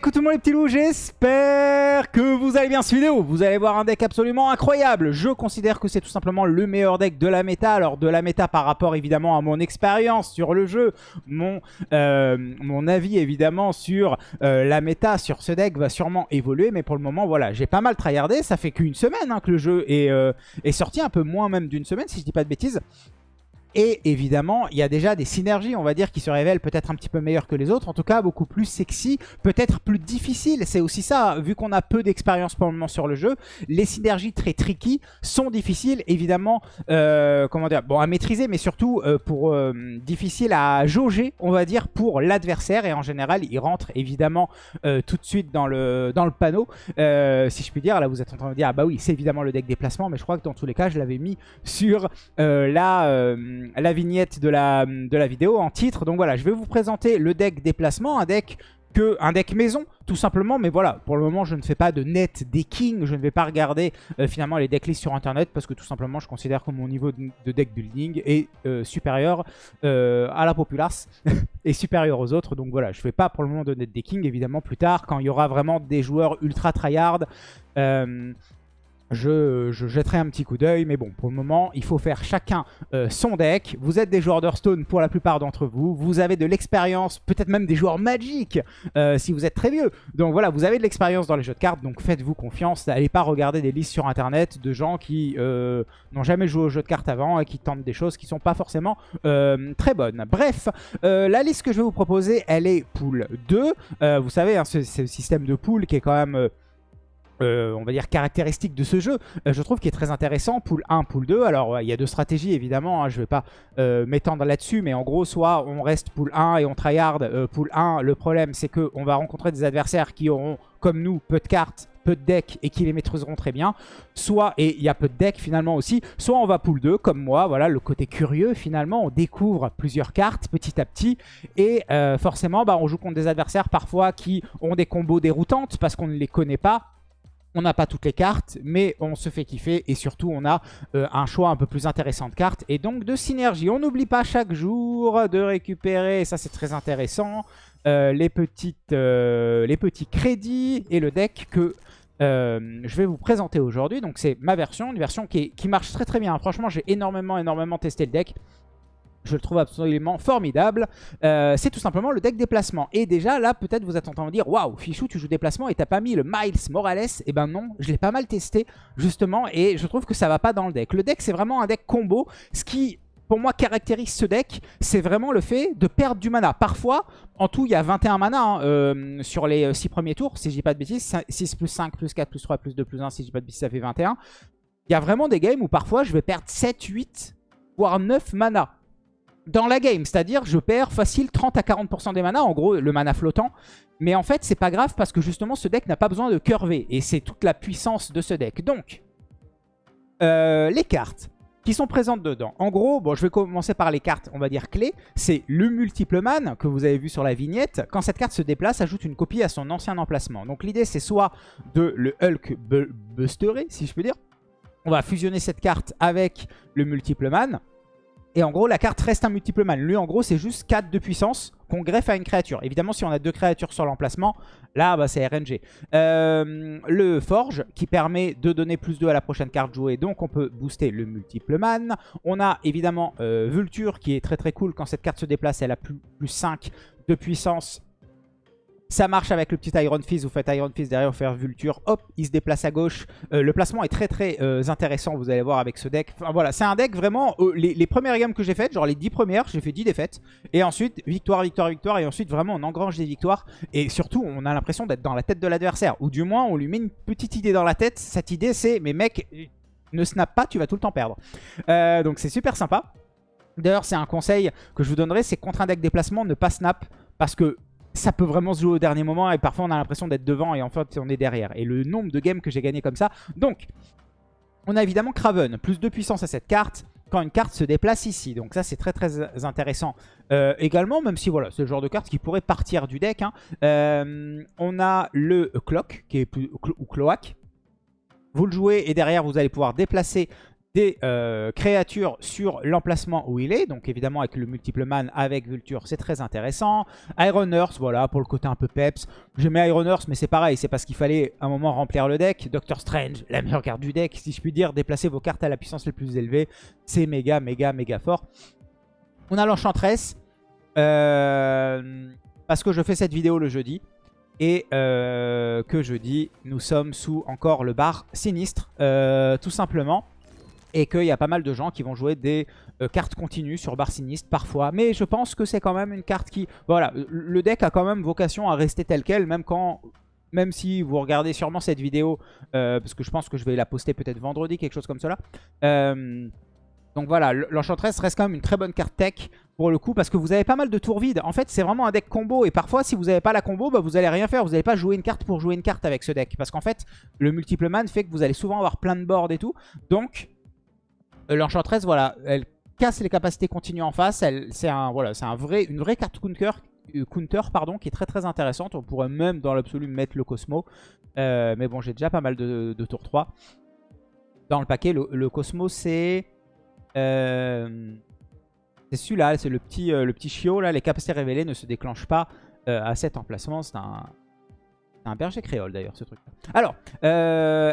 coucou tout le monde les petits loups, j'espère que vous allez bien cette vidéo. Vous allez voir un deck absolument incroyable. Je considère que c'est tout simplement le meilleur deck de la méta. Alors de la méta par rapport évidemment à mon expérience sur le jeu. Mon, euh, mon avis évidemment sur euh, la méta sur ce deck va sûrement évoluer. Mais pour le moment voilà, j'ai pas mal tryhardé. Ça fait qu'une semaine hein, que le jeu est, euh, est sorti, un peu moins même d'une semaine si je dis pas de bêtises. Et évidemment, il y a déjà des synergies, on va dire, qui se révèlent peut-être un petit peu meilleures que les autres. En tout cas, beaucoup plus sexy, peut-être plus difficiles. C'est aussi ça, vu qu'on a peu d'expérience pour le moment sur le jeu. Les synergies très tricky sont difficiles, évidemment, euh, comment dire, bon, à maîtriser, mais surtout euh, pour euh, difficile à jauger, on va dire, pour l'adversaire. Et en général, il rentre évidemment euh, tout de suite dans le, dans le panneau. Euh, si je puis dire, là, vous êtes en train de dire, ah bah oui, c'est évidemment le deck déplacement, mais je crois que dans tous les cas, je l'avais mis sur euh, la... euh, la vignette de la, de la vidéo en titre. Donc voilà, je vais vous présenter le deck déplacement, un deck que un deck maison tout simplement. Mais voilà pour le moment je ne fais pas de net decking je ne vais pas regarder euh, finalement les decklists sur internet parce que tout simplement je considère que mon niveau de, de deck building est euh, supérieur à la populace et supérieur aux autres. Donc voilà je fais pas pour le moment de net decking évidemment plus tard quand il y aura vraiment des joueurs ultra tryhard je, je, jetterai un petit coup d'œil. Mais bon, pour le moment, il faut faire chacun euh, son deck. Vous êtes des joueurs d'Hearthstone pour la plupart d'entre vous. Vous avez de l'expérience, peut-être même des joueurs Magic, euh, si vous êtes très vieux. Donc voilà, vous avez de l'expérience dans les jeux de cartes, donc faites-vous confiance. N'allez pas regarder des listes sur Internet de gens qui euh, n'ont jamais joué aux jeux de cartes avant et qui tentent des choses qui sont pas forcément euh, très bonnes. Bref, euh, la liste que je vais vous proposer, elle est pool 2. Euh, vous savez, hein, le système de pool qui est quand même... Euh, on va dire caractéristique de ce jeu, euh, je trouve qu'il est très intéressant, pool 1, pool 2, alors il y a deux stratégies évidemment, hein, je vais pas euh, m'étendre là-dessus, mais en gros soit on reste pool 1 et on tryhard, pool 1, le problème c'est qu'on va rencontrer des adversaires qui auront comme nous peu de cartes, peu de decks et qui les maîtriseront très bien, soit, et il y a peu de decks finalement aussi, soit on va pool 2 comme moi, voilà le côté curieux finalement, on découvre plusieurs cartes petit à petit. Et forcément bah, on joue contre des adversaires parfois qui ont des combos déroutantes parce qu'on ne les connaît pas, on n'a pas toutes les cartes, mais on se fait kiffer et surtout on a euh, un choix un peu plus intéressant de cartes et donc de synergie. On n'oublie pas chaque jour de récupérer, ça c'est très intéressant, euh, euh, les petits crédits et le deck que je vais vous présenter aujourd'hui. Donc c'est ma version, une version qui, qui marche très très bien. Franchement j'ai énormément énormément testé le deck. Je le trouve absolument formidable. Euh, c'est tout simplement le deck déplacement. Et déjà, là, peut-être vous êtes en train de dire Waouh, Fichou, tu joues déplacement et t'as pas mis le Miles Morales. Eh ben non, je l'ai pas mal testé, justement. Et je trouve que ça va pas dans le deck. Le deck, c'est vraiment un deck combo. Ce qui, pour moi, caractérise ce deck, c'est vraiment le fait de perdre du mana. Parfois, en tout, il y a 21 mana hein, euh, sur les 6 premiers tours, si je dis pas de bêtises. 6 plus 5, plus 4, plus 3, plus 2, plus 1, si je dis pas de bêtises, ça fait 21. Il y a vraiment des games où parfois, je vais perdre 7, 8, voire 9 mana dans la game. C'est-à-dire, je perds facile 30 à 40% des mana, en gros, le mana flottant. Mais en fait, c'est pas grave parce que justement, ce deck n'a pas besoin de curver. Et c'est toute la puissance de ce deck. Donc, euh, les cartes qui sont présentes dedans. En gros, bon, je vais commencer par les cartes, on va dire clés. C'est le multiple man que vous avez vu sur la vignette. Quand cette carte se déplace, ajoute une copie à son ancien emplacement. Donc l'idée, c'est soit de le Hulk bu- busterer, si je peux dire. On va fusionner cette carte avec le multiple man. Et en gros, la carte reste un multiple man. Lui, en gros, c'est juste 4 de puissance qu'on greffe à une créature. Évidemment, si on a deux créatures sur l'emplacement, là, bah, c'est RNG. Euh, le Forge, qui permet de donner plus 2 à la prochaine carte jouée. Donc, on peut booster le multiple man. On a évidemment euh, Vulture, qui est très très cool. Quand cette carte se déplace, elle a plus, plus 5 de puissance. Ça marche avec le petit Iron Fist. Vous faites Iron Fist derrière, vous faites Vulture. Hop, il se déplace à gauche. Euh, le placement est très très euh, intéressant, vous allez voir avec ce deck. Enfin voilà, c'est un deck vraiment... euh, les, les premières games que j'ai faites, genre les 10 premières, j'ai fait 10 défaites. Et ensuite, victoire, victoire, victoire. Et ensuite, vraiment, on engrange des victoires. Et surtout, on a l'impression d'être dans la tête de l'adversaire. Ou du moins, on lui met une petite idée dans la tête. Cette idée, c'est, mais mec, ne snap pas, tu vas tout le temps perdre. Donc c'est super sympa. D'ailleurs, c'est un conseil que je vous donnerai, c'est contre un deck déplacement, ne pas snap. Parce que ça peut vraiment se jouer au dernier moment et parfois on a l'impression d'être devant et en fait on est derrière. Et le nombre de games que j'ai gagné comme ça. Donc, on a évidemment Kraven, plus de puissance à cette carte quand une carte se déplace ici. Donc ça c'est très très intéressant. Euh, également, même si voilà, c'est le genre de carte qui pourrait partir du deck. hein. Euh, on a le Clock, qui est plus, ou Cloak. Vous le jouez et derrière vous allez pouvoir déplacer des euh, créatures sur l'emplacement où il est. Donc évidemment avec le multiple man avec Vulture c'est très intéressant. Iron Earth voilà pour le côté un peu peps. J'aimais Iron Earth mais c'est pareil c'est parce qu'il fallait un moment remplir le deck. Doctor Strange la meilleure carte du deck si je puis dire. Déplacer vos cartes à la puissance la plus élevée. C'est méga méga méga fort. On a l'Enchantress. Euh, parce que je fais cette vidéo le jeudi. Et euh, que jeudi, nous sommes sous encore le bar sinistre, tout simplement et qu'il y a pas mal de gens qui vont jouer des euh, cartes continues sur bar sinistre parfois. Mais je pense que c'est quand même une carte qui... Voilà, le deck a quand même vocation à rester tel quel, même quand... Même si vous regardez sûrement cette vidéo, euh, parce que je pense que je vais la poster peut-être vendredi, quelque chose comme cela. Euh, donc voilà, l'Enchantress reste quand même une très bonne carte tech pour le coup, parce que vous avez pas mal de tours vides. En fait, c'est vraiment un deck combo, et parfois, si vous n'avez pas la combo, bah, vous allez rien faire. Vous n'allez pas jouer une carte pour jouer une carte avec ce deck. Parce qu'en fait, le multiple man fait que vous allez souvent avoir plein de boards et tout. Donc, l'Enchantress, voilà, elle casse les capacités continues en face. C'est un, une vraie carte counter, euh, counter pardon, qui est très très intéressante. On pourrait même dans l'absolu mettre le Cosmo. Euh, mais bon, j'ai déjà pas mal de, tour 3. Dans le paquet, le, Cosmo, c'est... c'est celui-là, c'est le petit, chiot. Les capacités révélées ne se déclenchent pas à cet emplacement. C'est un, berger créole d'ailleurs, ce truc. -là. Alors,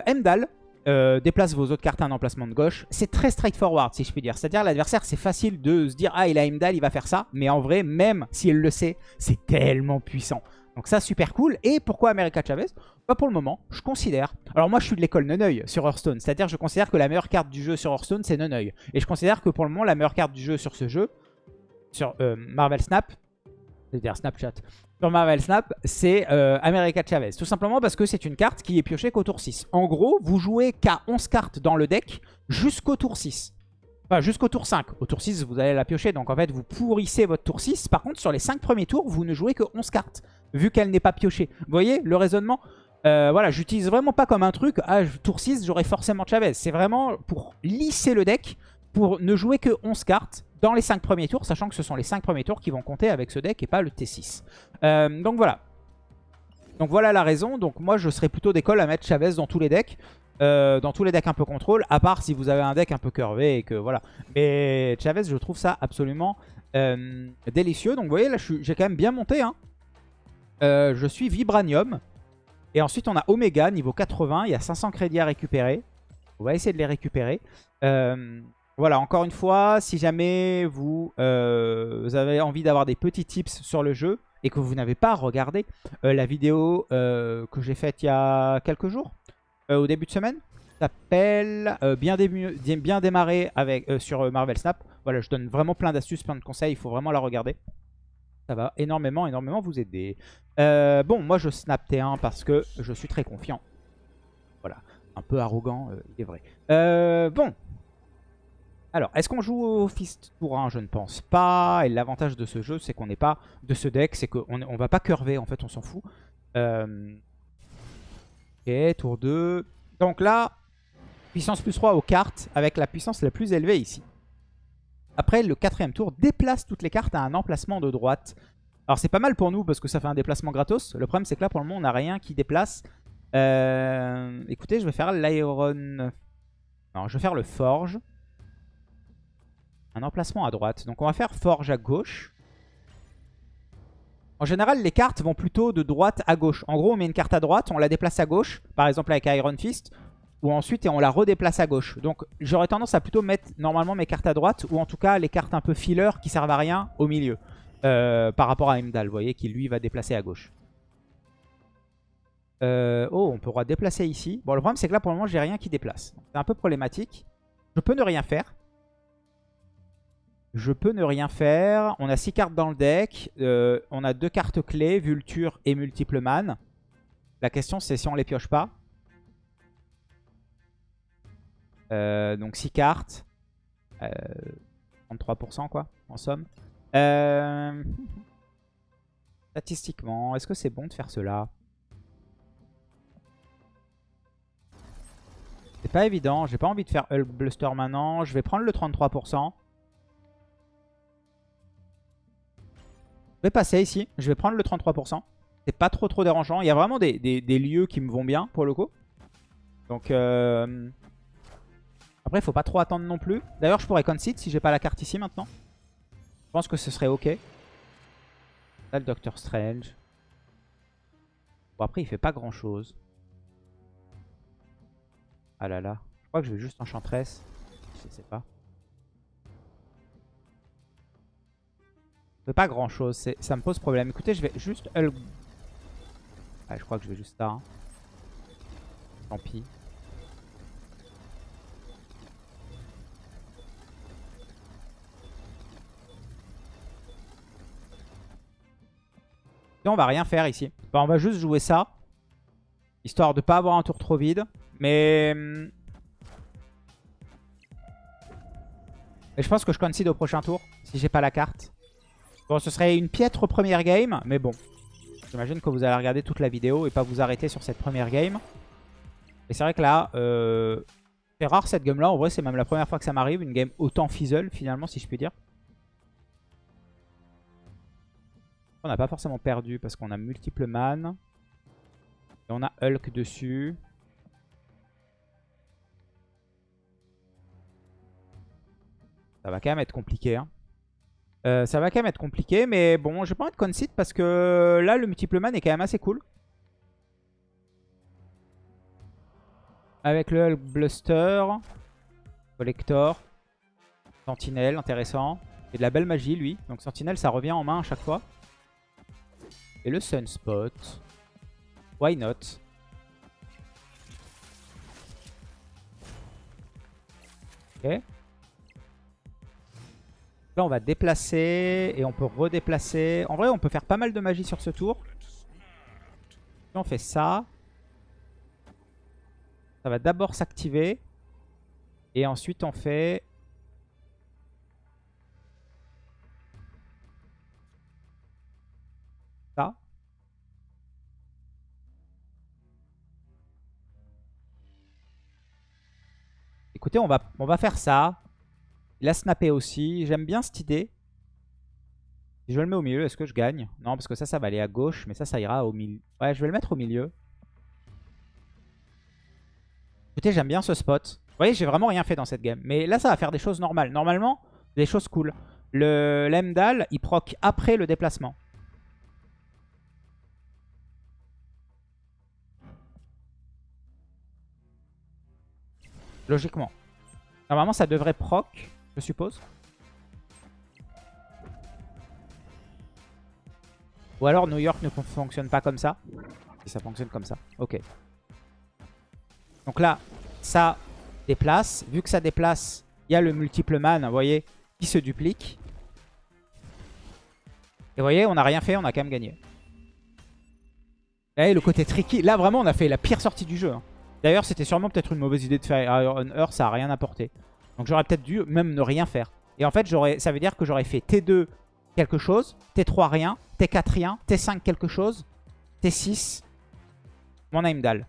Emdal, euh, déplace vos autres cartes à un emplacement de gauche. C'est très straightforward si je puis dire. C'est-à-dire l'adversaire c'est facile de se dire ah il a Imdal il va faire ça. Mais en vrai même s'il le sait c'est tellement puissant. Donc ça super cool. Et pourquoi America Chavez? Pas bah, pour le moment je considère. Alors moi je suis de l'école Neneuil sur Hearthstone. C'est-à-dire je considère que la meilleure carte du jeu sur Hearthstone c'est Neneuil. Et je considère que pour le moment la meilleure carte du jeu sur ce jeu, sur euh, Marvel Snap, c'est-à-dire Snapchat, sur Marvel Snap, c'est euh, America Chavez. Tout simplement parce que c'est une carte qui est piochée qu'au tour 6. En gros, vous jouez qu'à 11 cartes dans le deck jusqu'au tour 6. Enfin, jusqu'au tour 5. Au tour 6, vous allez la piocher. Donc, en fait, vous pourrissez votre tour 6. Par contre, sur les 5 premiers tours, vous ne jouez que 11 cartes. Vu qu'elle n'est pas piochée. Vous voyez le raisonnement? Euh, Voilà, j'utilise vraiment pas comme un truc. Ah, tour 6, j'aurai forcément Chavez. C'est vraiment pour lisser le deck. Pour ne jouer que 11 cartes dans les 5 premiers tours, sachant que ce sont les 5 premiers tours qui vont compter avec ce deck et pas le T6. Euh, donc voilà. Donc voilà la raison. Donc moi je serais plutôt d'école à mettre Chavez dans tous les decks. Euh, dans tous les decks un peu contrôle, à part si vous avez un deck un peu curvé et que voilà. Mais Chavez, je trouve ça absolument euh, délicieux. Donc vous voyez, là j'ai quand même bien monté. Hein. je suis Vibranium. Et ensuite on a Omega, niveau 80. Il y a 500 crédits à récupérer. On va essayer de les récupérer. Voilà, encore une fois, si jamais vous, euh, avez envie d'avoir des petits tips sur le jeu et que vous n'avez pas regardé euh, la vidéo euh, que j'ai faite il y a quelques jours, au début de semaine, s'appelle bien, bien démarrer avec, sur Marvel Snap. Voilà, je donne vraiment plein d'astuces, plein de conseils, il faut vraiment la regarder. Ça va énormément, énormément vous aider. bon, moi je snap T1 parce que je suis très confiant. Voilà, un peu arrogant, il est vrai. bon, alors, est-ce qu'on joue au Fist tour 1 Je ne pense pas. Et l'avantage de ce jeu, c'est qu'on n'est pas... De ce deck, c'est qu'on on va pas curver, en fait, on s'en fout. Euh... Ok, tour 2. Donc là, puissance plus 3 aux cartes, avec la puissance la plus élevée ici. Après, le quatrième tour déplace toutes les cartes à un emplacement de droite. Alors c'est pas mal pour nous, parce que ça fait un déplacement gratos. Le problème, c'est que là, pour le moment, on n'a rien qui déplace. Euh... Écoutez, je vais faire l'Iron... Non, je vais faire le Forge. Un emplacement à droite. Donc on va faire forge à gauche. En général, les cartes vont plutôt de droite à gauche. En gros, on met une carte à droite, on la déplace à gauche. Par exemple avec Iron Fist. Ou ensuite, on la redéplace à gauche. Donc j'aurais tendance à plutôt mettre normalement mes cartes à droite. Ou en tout cas, les cartes un peu filler qui servent à rien au milieu. Euh, par rapport à Imdal, vous voyez, qui lui va déplacer à gauche. Euh, oh, on pourra déplacer ici. Bon, le problème, c'est que là, pour le moment, j'ai rien qui déplace. C'est un peu problématique. Je peux ne rien faire. Je peux ne rien faire. On a 6 cartes dans le deck. Euh, on a deux cartes clés, Vulture et Multiple Man. La question c'est si on les pioche pas. Euh, donc 6 cartes. 33% euh, quoi, en somme. Statistiquement, est-ce que c'est bon de faire cela? C'est pas évident, j'ai pas envie de faire Hulk Bluster maintenant. Je vais prendre le 33%. Je vais passer ici. Je vais prendre le 33%. C'est pas trop trop dérangeant. Il y a vraiment des, lieux qui me vont bien pour le coup. Donc, euh... Après, il faut pas trop attendre non plus. D'ailleurs, je pourrais concede si j'ai pas la carte ici maintenant. Je pense que ce serait ok. Là, le Doctor Strange. Bon, après, il fait pas grand chose. Ah là là. Je crois que je vais juste Enchantress. Je sais pas. Pas grand chose. Ça me pose problème. Écoutez, je vais juste. Ah, je crois que je vais juste ça. Hein. Tant pis. on va rien faire ici. on va juste jouer ça. Histoire de pas avoir un tour trop vide. Mais... Mais je pense que je concede au prochain tour. Si j'ai pas la carte. Bon, ce serait une piètre première game. Mais bon. J'imagine que vous allez regarder toute la vidéo et pas vous arrêter sur cette première game. Et c'est vrai que là... Euh, c'est rare cette game là. En vrai, c'est même la première fois que ça m'arrive. Une game autant fizzle finalement, si je puis dire. On n'a pas forcément perdu parce qu'on a multiple man. Et on a Hulk dessus. Ça va quand même être compliqué. Hein. Euh, ça va quand même être compliqué. Mais bon, je vais pas être concede parce que là, le multiple man est quand même assez cool. Avec le Hulk Bluster. Collector. Sentinelle, intéressant. Et de la belle magie, lui. Donc Sentinelle, ça revient en main à chaque fois. Et le Sunspot. Why not? Ok. Là, on va déplacer et on peut redéplacer. En vrai, on peut faire pas mal de magie sur ce tour. on fait ça. Ça va d'abord s'activer. Et ensuite, on fait Écoutez, on va, on va faire ça. Il a snappé aussi. J'aime bien cette idée. Si je le mets au milieu, est-ce que je gagne? Non, parce que ça, ça va aller à gauche. Mais ça, ça ira au milieu. Ouais, je vais le mettre au milieu. Écoutez, j'aime bien ce spot. Vous voyez, j'ai vraiment rien fait dans cette game. Mais là, ça va faire des choses normales. Normalement, des choses cool. Le Lemdal, il proc après le déplacement. Logiquement. Normalement, ça devrait proc, je suppose. Ou alors New York ne fonctionne pas comme ça. Ça fonctionne comme ça. Ok. Donc là, ça déplace. Vu que ça déplace, il y a le multiple man, vous voyez, qui se duplique. Et vous voyez, on n'a rien fait, on a quand même gagné. Et le côté tricky. Là, vraiment, on a fait la pire sortie du jeu. Hein. D'ailleurs, c'était sûrement peut-être une mauvaise idée de faire Iron Earth, ça a rien apporté. Donc j'aurais peut-être dû même ne rien faire. Et en fait, ça veut dire que j'aurais fait T2 quelque chose, T3 rien, T4 rien, T5 quelque chose, T6 mon Heimdall.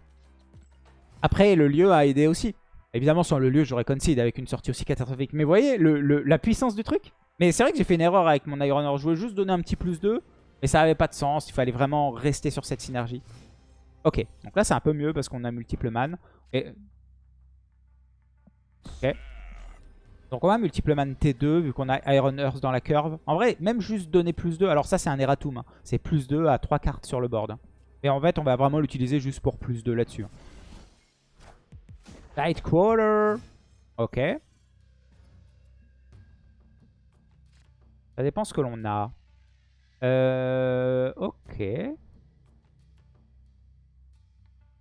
Après, le lieu a aidé aussi. Évidemment, sans le lieu, j'aurais concede avec une sortie aussi catastrophique. Mais vous voyez la puissance du truc Mais c'est vrai que j'ai fait une erreur avec mon Iron. Je voulais juste donner un petit plus 2. Mais ça n'avait pas de sens. Il fallait vraiment rester sur cette synergie. Ok, donc là c'est un peu mieux parce qu'on a multiple man. Ok. Donc on a multiple man T2 vu qu'on a Iron Earth dans la curve. En vrai, même juste donner plus 2, alors ça c'est un erratum. Hein. C'est plus 2 à 3 cartes sur le board. Et en fait on va vraiment l'utiliser juste pour plus 2 là-dessus. Tight Quarter. Ok. Ça dépend ce que l'on a. Euh, ok.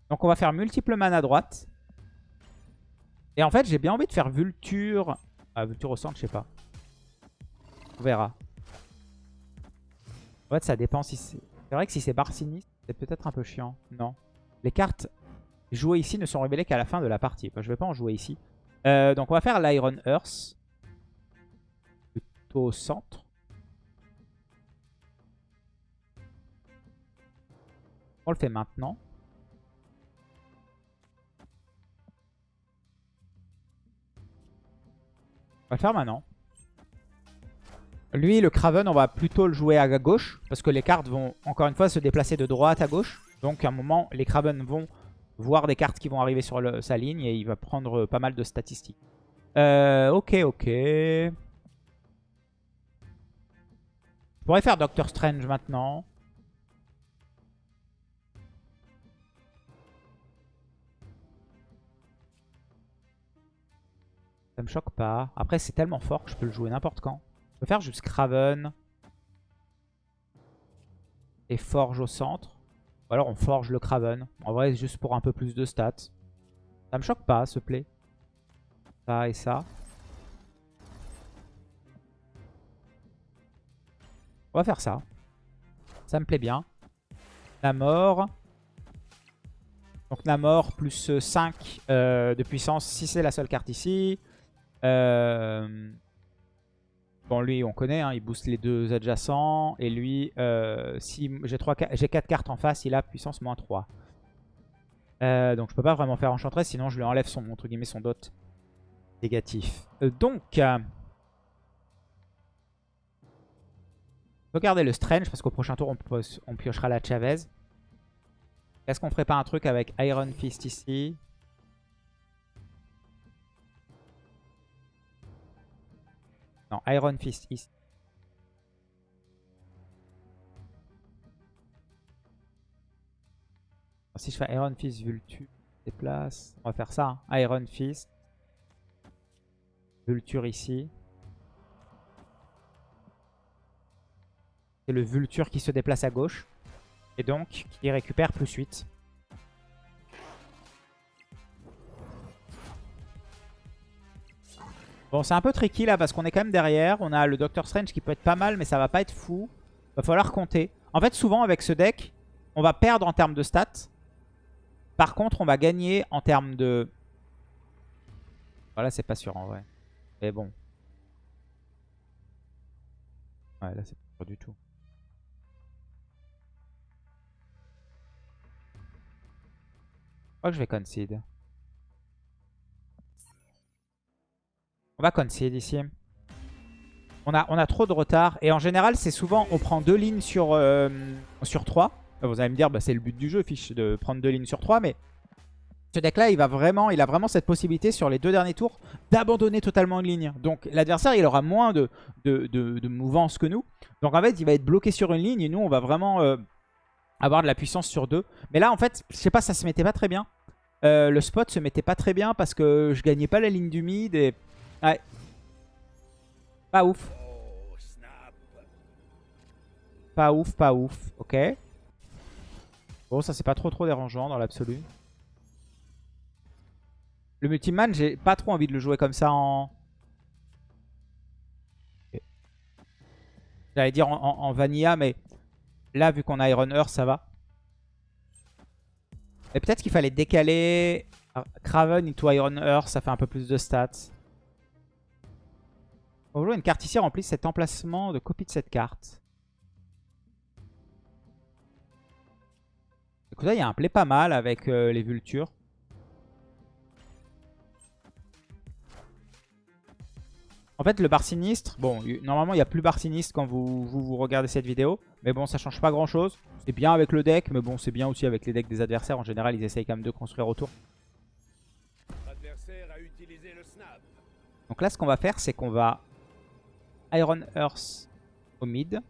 Donc on va faire multiple mana à droite. Et en fait, j'ai bien envie de faire Vulture. Ah, au centre, je sais pas. On verra. En fait, ça dépend si c'est... C'est vrai que si c'est Barcini, c'est peut-être un peu chiant. Non. Les cartes jouées ici ne sont révélées qu'à la fin de la partie. Je vais pas en jouer ici. Euh, donc on va faire l'Iron Earth. Plutôt au centre. On le fait maintenant. On va le faire maintenant. Lui, le Craven, on va plutôt le jouer à gauche. Parce que les cartes vont, encore une fois, se déplacer de droite à gauche. Donc, à un moment, les Craven vont voir des cartes qui vont arriver sur sa ligne. Et il va prendre pas mal de statistiques. Euh, ok, ok. Je pourrais faire Doctor Strange maintenant. Ça me choque pas. Après, c'est tellement fort que je peux le jouer n'importe quand. Je peux faire juste Craven. Et Forge au centre. Ou alors on forge le Craven. En vrai, juste pour un peu plus de stats. Ça me choque pas, ce play. Ça et ça. On va faire ça. Ça me plaît bien. Namor. Donc Namor plus 5 euh, de puissance si c'est la seule carte ici. Euh, bon, lui, on connaît, hein, il booste les deux adjacents. Et lui, euh, si j'ai 4 cartes en face, il a puissance moins 3. Euh, donc je peux pas vraiment faire Enchantress, sinon je lui enlève son, entre guillemets, son dot négatif. donc, regardez le Strange, parce qu'au prochain tour, on, on piochera la Chavez. Est-ce qu'on ferait pas un truc avec Iron Fist ici? Non, Iron Fist ici. si je fais Iron Fist Vulture, déplace. On va faire ça. Hein. Iron Fist. Vulture ici. C'est le Vulture qui se déplace à gauche. Et donc, qui récupère plus 8. Bon, c'est un peu tricky là parce qu'on est quand même derrière. On a le Doctor Strange qui peut être pas mal, mais ça va pas être fou. Va falloir compter. En fait, souvent avec ce deck, on va perdre en termes de stats. Par contre, on va gagner en termes de... Voilà, c'est pas sûr en vrai. Mais bon. Ouais, là, c'est pas sûr du tout. Je crois que je vais concede. On va concede ici. On a, trop de retard. Et en général, c'est souvent, on prend deux lignes sur, euh, sur 3. Vous allez me dire, bah, c'est le but du jeu, fiche, de prendre deux lignes sur 3. Mais ce deck-là, il, il a vraiment cette possibilité sur les deux derniers tours d'abandonner totalement une ligne. Donc l'adversaire, il aura moins de, de, mouvance que nous. Donc en fait, il va être bloqué sur une ligne. Et nous, on va vraiment euh, avoir de la puissance sur deux. Mais là, en fait, je sais pas, ça se mettait pas très bien. Euh, le spot se mettait pas très bien parce que je gagnais pas la ligne du mid. Et Ouais. Pas ouf. Pas ouf, pas ouf. Ok. Bon, ça c'est pas trop trop dérangeant dans l'absolu. Le multiman, j'ai pas trop envie de le jouer comme ça en... J'allais dire en, vanilla, mais là, vu qu'on a Iron Earth, ça va. Et peut-être qu'il fallait décaler Craven into Iron Earth, ça fait un peu plus de stats. On va jouer une carte ici remplit cet emplacement de copie de cette carte. Écoute, là, il y a un play pas mal avec euh, les vultures. En fait, le bar sinistre, bon, normalement, il n'y a plus bar sinistre quand vous, vous, regardez cette vidéo. Mais bon, ça change pas grand-chose. C'est bien avec le deck, mais bon, c'est bien aussi avec les decks des adversaires. En général, ils essayent quand même de construire autour. Donc là, ce qu'on va faire, c'est qu'on va Iron Earth au mid.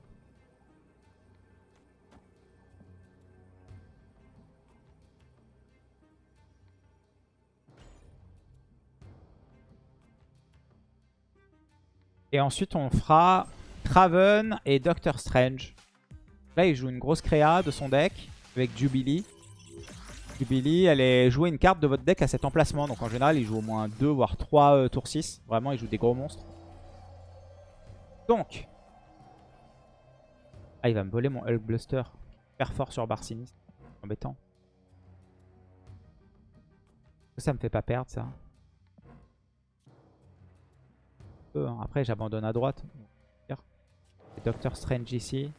Et ensuite, on fera Traven et Doctor Strange. Là, il joue une grosse créa de son deck avec Jubilee. Jubilee, elle est jouer une carte de votre deck à cet emplacement. Donc en général, il joue au moins 2 voire 3 euh, tours 6. Vraiment, il joue des gros monstres. Donc. Ah, il va me voler mon Hulk Bluster. Super fort sur Barcinis. Embêtant. Ça me fait pas perdre ça. Hein. Après, j'abandonne à droite. Doctor Strange ici.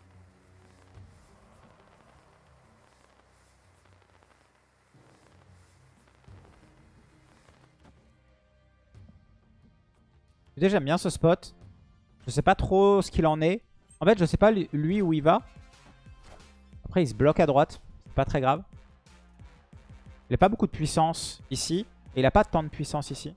J'aime bien ce spot. Je sais pas trop ce qu'il en est. En fait, je sais pas lui où il va. Après, il se bloque à droite. C'est pas très grave. Il n'a pas beaucoup de puissance ici. Et il n'a pas tant de puissance ici.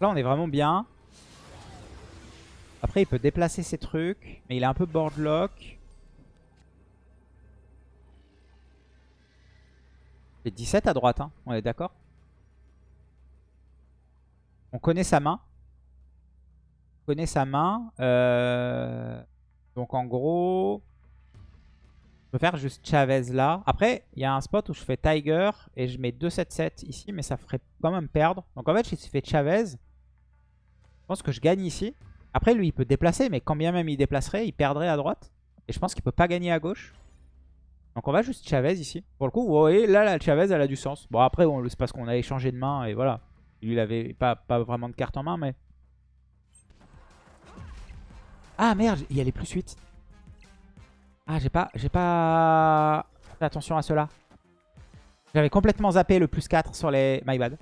Là, on est vraiment bien. Il peut déplacer ses trucs. Mais il est un peu boardlock. C'est 17 à droite, hein. on est d'accord? On connaît sa main. On connaît sa main. Euh, donc en gros... Je peux faire juste Chavez là. Après, il y a un spot où je fais Tiger et je mets 2-7-7 ici, mais ça ferait quand même perdre. Donc en fait, si je fais Chavez, je pense que je gagne ici. Après, lui, il peut déplacer, mais quand bien même il déplacerait, il perdrait à droite. Et je pense qu'il peut pas gagner à gauche. Donc on va juste Chavez ici. Pour le coup, vous voyez, là, la Chavez, elle a du sens. Bon, après, c'est parce qu'on a échangé de main et voilà. Lui, il avait pas, pas vraiment de carte en main, mais... Ah merde, il y a les plus 8. Ah, j'ai pas, j'ai pas fait attention à cela. J'avais complètement zappé le plus 4 sur les... My bad.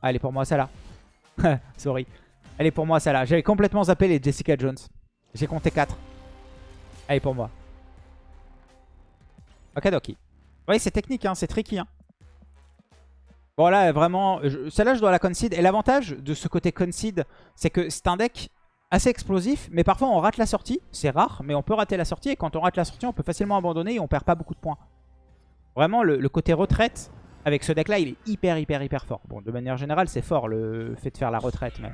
Ah, elle est pour moi, celle-là. Sorry. Elle est pour moi, celle-là. J'avais complètement zappé les Jessica Jones. J'ai compté 4. Elle est pour moi. Ok, ok. Oui, c'est technique, hein, c'est tricky. Hein. Bon, là, vraiment, celle-là, je dois la concede. Et l'avantage de ce côté concede, c'est que c'est un deck assez explosif, mais parfois on rate la sortie. C'est rare, mais on peut rater la sortie. Et quand on rate la sortie, on peut facilement abandonner et on perd pas beaucoup de points. Vraiment, le, côté retraite, avec ce deck-là, il est hyper, hyper, hyper fort. Bon, de manière générale, c'est fort le fait de faire la retraite. Mais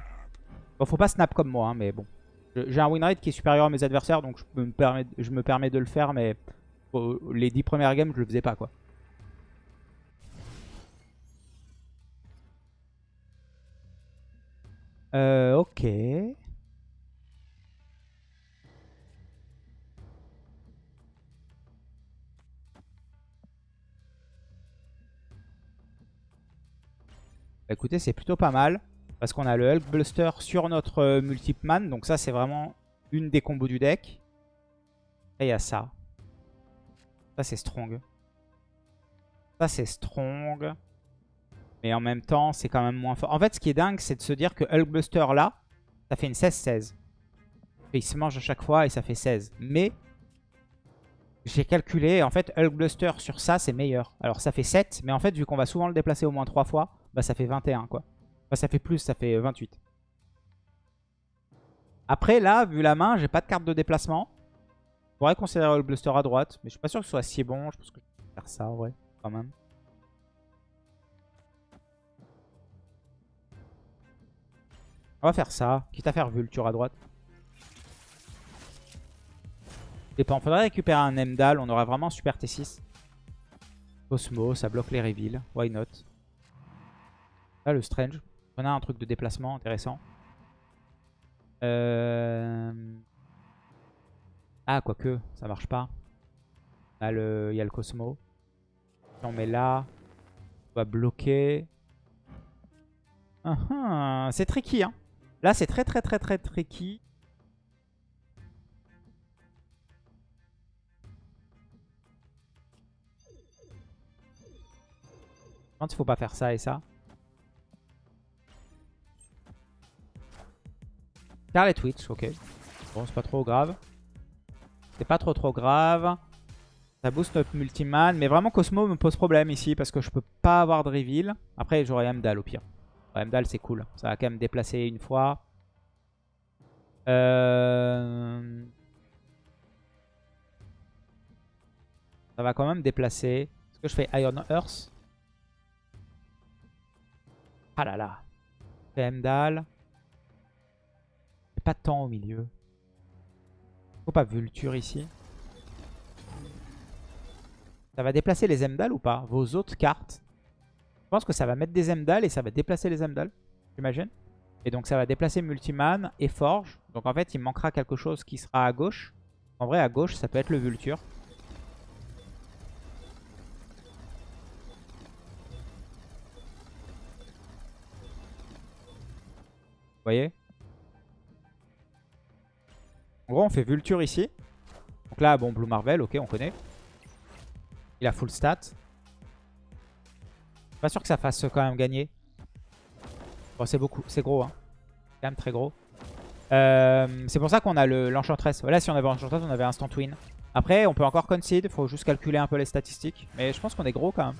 bon, faut pas snap comme moi, hein, mais bon. J'ai un win rate qui est supérieur à mes adversaires, donc je me permets, je me permets de le faire, mais les 10 premières games, je le faisais pas, quoi. Euh, ok. Bah, écoutez, c'est plutôt pas mal. Parce qu'on a le Hulk Buster sur notre euh, Man. Donc ça, c'est vraiment une des combos du deck. Et il y a ça. Ça, c'est strong. Ça, c'est strong. Mais en même temps, c'est quand même moins fort. En fait, ce qui est dingue, c'est de se dire que Hulkbuster, là, ça fait une 16-16. Il se mange à chaque fois et ça fait 16. Mais, j'ai calculé, en fait, Hulkbuster sur ça, c'est meilleur. Alors, ça fait 7, mais en fait, vu qu'on va souvent le déplacer au moins 3 fois, bah ça fait 21, quoi. Bah, ça fait plus, ça fait 28. Après, là, vu la main, j'ai pas de carte de déplacement. Je pourrais considérer le Bluster à droite, mais je suis pas sûr que ce soit si bon. Je pense que je vais faire ça, ouais, quand même. On va faire ça, quitte à faire Vulture à droite. Dépend, faudrait récupérer un Emdal, on aura vraiment super T6. Cosmo, ça bloque les reveals, why not? Là, le Strange, on a un truc de déplacement intéressant. Euh... Ah, quoique, ça marche pas. Il y a le Cosmo. Si on met là, on va bloquer. Uh -huh. C'est tricky, hein. Là, c'est très, très, très, très tricky. Je pense qu'il faut pas faire ça et ça? Car Twitch, ok. Bon, c'est pas trop grave. C'est pas trop trop grave. Ça booste notre multiman. Mais vraiment, Cosmo me pose problème ici parce que je peux pas avoir de reveal. Après, j'aurais Amdal au pire. Amdal, c'est cool. Ça va quand même déplacer une fois. Euh, ça va quand même déplacer. Est-ce que je fais Iron Earth? Ah là là. Je fais Amdal. Pas temps au milieu. Faut pas Vulture ici. Ça va déplacer les Emdal ou pas Vos autres cartes? Je pense que ça va mettre des Emdal et ça va déplacer les Emdal. J'imagine. Et donc ça va déplacer Multiman et Forge. Donc en fait il manquera quelque chose qui sera à gauche. En vrai à gauche ça peut être le Vulture. Vous voyez? En gros, on fait Vulture ici. Donc là, bon, Blue Marvel, ok, on connaît. Il a full stat. Pas sûr que ça fasse quand même gagner. Bon, c'est beaucoup, c'est gros, hein. C'est quand même très gros. Euh, c'est pour ça qu'on a l'Enchantress. voilà, si on avait Enchantress, on avait Instant Win. Après, on peut encore concede. Faut juste calculer un peu les statistiques. Mais je pense qu'on est gros quand même.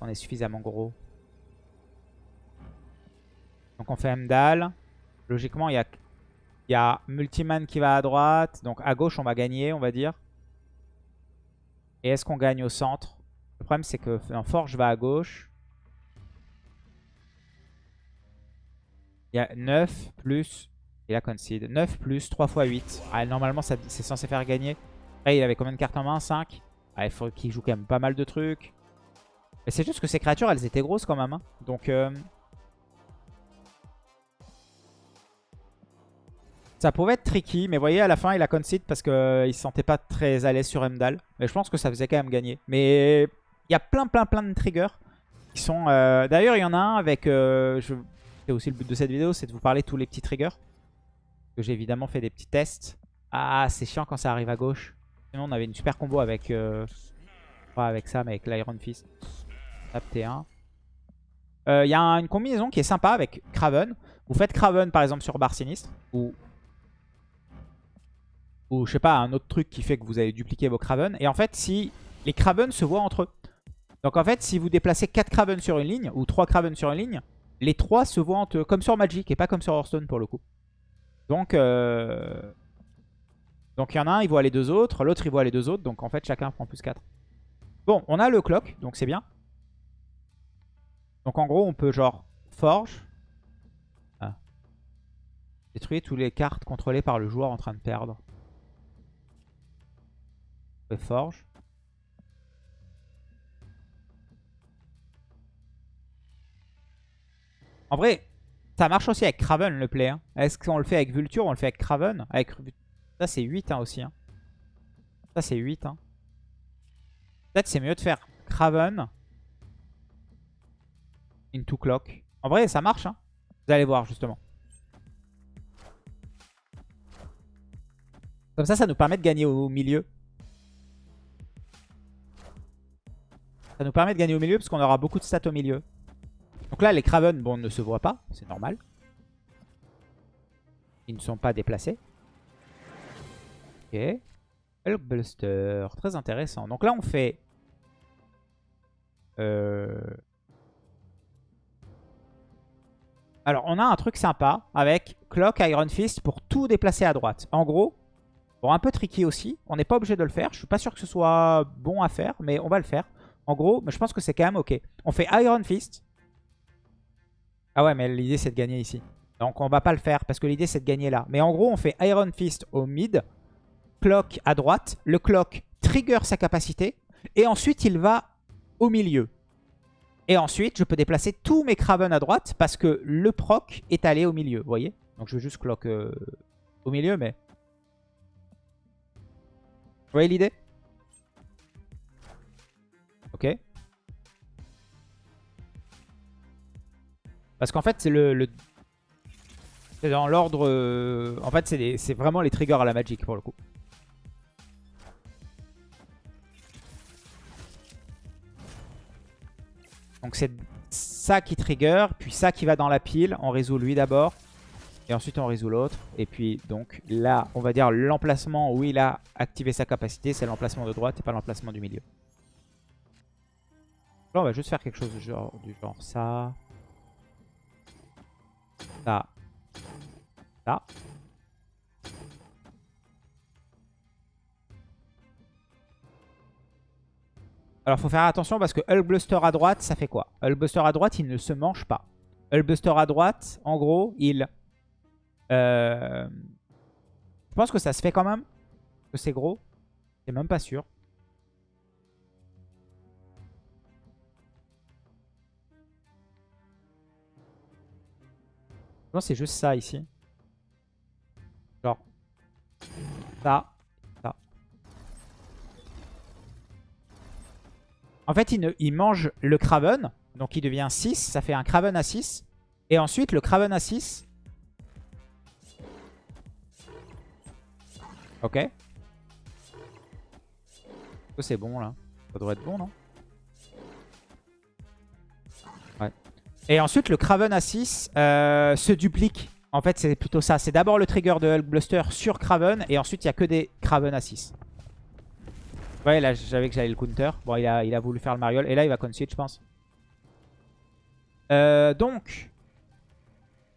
On est suffisamment gros. Donc on fait Mdal. Logiquement, il y a, y a Multiman qui va à droite. Donc à gauche, on va gagner, on va dire. Et est-ce qu'on gagne au centre? Le problème, c'est que Forge va à gauche. Il y a 9 plus... Il a concede. 9 plus 3 fois 8. Ah, normalement, c'est censé faire gagner. Après, il avait combien de cartes en main? 5. Ah, il faut qu'il joue quand même pas mal de trucs. Mais c'est juste que ces créatures, elles étaient grosses quand même. Hein. Donc... Euh, Ça pouvait être tricky, mais vous voyez, à la fin, il a concede parce qu'il ne se sentait pas très à l'aise sur Emdal. Mais je pense que ça faisait quand même gagner. Mais il y a plein, plein, plein de triggers qui sont... Euh, d'ailleurs, il y en a un avec... Euh. C'est aussi le but de cette vidéo, c'est de vous parler de tous les petits triggers. J'ai évidemment fait des petits tests. Ah, c'est chiant quand ça arrive à gauche. Sinon, on avait une super combo avec... Euh... Pas avec ça, mais avec l'Iron Fist. Tap T1. Il y a une combinaison qui est sympa avec Craven. Vous faites Craven par exemple sur Bar Sinistre. Ou ou je sais pas, un autre truc qui fait que vous allez dupliquer vos Craven. Et en fait, si les Craven se voient entre eux. Donc en fait, si vous déplacez 4 Craven sur une ligne, ou 3 Craven sur une ligne, les 3 se voient entre eux, comme sur Magic, et pas comme sur Hearthstone pour le coup. Donc, euh... donc il y en a un, il voit les deux autres, l'autre il voit les deux autres, donc en fait chacun prend plus 4. Bon, on a le clock, donc c'est bien. Donc en gros, on peut genre forge. Ah. Détruire toutes les cartes contrôlées par le joueur en train de perdre. Forge. En vrai, ça marche aussi avec Craven le play. Hein. Est-ce qu'on le fait avec Vulture On le fait avec Craven avec... Ça c'est 8 hein, aussi. Hein. Ça c'est 8. Hein. Peut-être c'est mieux de faire Craven into Clock. En vrai ça marche. Vous allez voir justement. Comme ça, ça nous permet de gagner au milieu. Ça nous permet de gagner au milieu parce qu'on aura beaucoup de stats au milieu. Donc là, les Craven, bon, ne se voient pas. C'est normal. Ils ne sont pas déplacés. Ok. Hulkbuster. Très intéressant. Donc là, on fait... Euh... Alors, on a un truc sympa avec Clock, Iron Fist pour tout déplacer à droite. En gros, bon, un peu tricky aussi. On n'est pas obligé de le faire. Je suis pas sûr que ce soit bon à faire, mais on va le faire. En gros, je pense que c'est quand même ok. On fait Iron Fist. Ah ouais, mais l'idée c'est de gagner ici. Donc on va pas le faire parce que l'idée c'est de gagner là. Mais en gros, on fait Iron Fist au mid. Clock à droite. Le clock trigger sa capacité. Et ensuite, il va au milieu. Et ensuite, je peux déplacer tous mes Craven à droite parce que le proc est allé au milieu. Vous voyez? Donc je veux juste clock euh, au milieu, mais... Vous voyez l'idée? Ok. Parce qu'en fait, c'est le, C'est dans l'ordre... Euh, en fait, c'est vraiment les triggers à la Magic pour le coup. Donc c'est ça qui trigger, puis ça qui va dans la pile. On résout lui d'abord. Et ensuite on résout l'autre. Et puis donc là, on va dire l'emplacement où il a activé sa capacité, c'est l'emplacement de droite et pas l'emplacement du milieu. On va juste faire quelque chose du genre, ça. Ça. Ça. Alors, faut faire attention parce que Hulkbuster à droite, ça fait quoi? Hulkbuster à droite, il ne se mange pas. Hulkbuster à droite, en gros, il... Euh... Je pense que ça se fait quand même. Que c'est gros. C'est même pas sûr. C'est juste ça ici. Genre. Ça. Ça. En fait, il, il mange le Craven. Donc il devient 6. Ça fait un Craven à 6. Et ensuite, le Craven à 6. Ok. C'est bon là. Ça devrait être bon, non? Et ensuite, le Craven à 6 euh, se duplique. En fait, c'est plutôt ça. C'est d'abord le trigger de Hulk Bluster sur Craven. Et ensuite, il n'y a que des Craven à 6. Ouais, là, j'avais que j'allais le counter. Bon, il a, il a voulu faire le Mariol. Et là, il va concede, je pense. Euh, donc,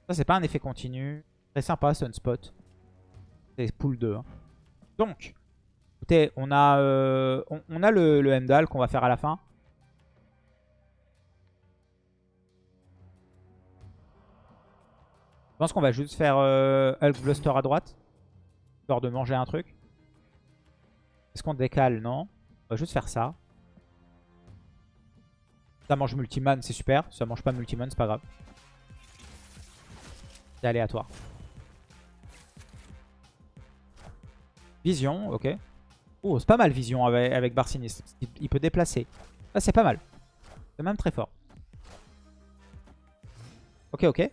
Ça, c'est pas un effet continu. Très sympa, Sunspot. C'est pool 2. hein. Donc, écoutez, on a, euh, on, a le, le qu'on va faire à la fin. Je pense qu'on va juste faire euh, Hulk Bluster à droite. Histoire de manger un truc. Est-ce qu'on décale? Non. On va juste faire ça. Ça mange multiman, c'est super. Ça mange pas multiman, c'est pas grave. C'est aléatoire. Vision, ok. Oh, c'est pas mal Vision avec, avec Bar Sinistre. Il, il peut déplacer. Ah, c'est pas mal. C'est même très fort. Ok, ok.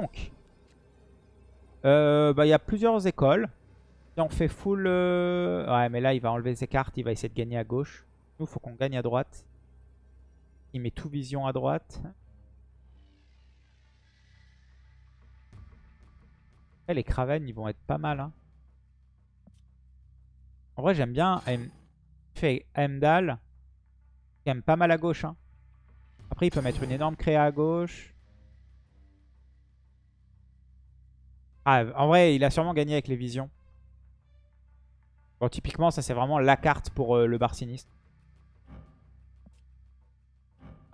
Donc, euh, bah, il y a plusieurs écoles. On fait full... euh, Ouais, mais là, il va enlever ses cartes. Il va essayer de gagner à gauche. Nous, faut qu'on gagne à droite. Il met tout vision à droite. Après, les Kraven, ils vont être pas mal. hein. En vrai, j'aime bien il fait Heimdall. Il aime pas mal à gauche. hein. Après, il peut mettre une énorme créa à gauche. Ah, en vrai, il a sûrement gagné avec les visions. Bon, typiquement, ça, c'est vraiment la carte pour euh, le bar sinistre.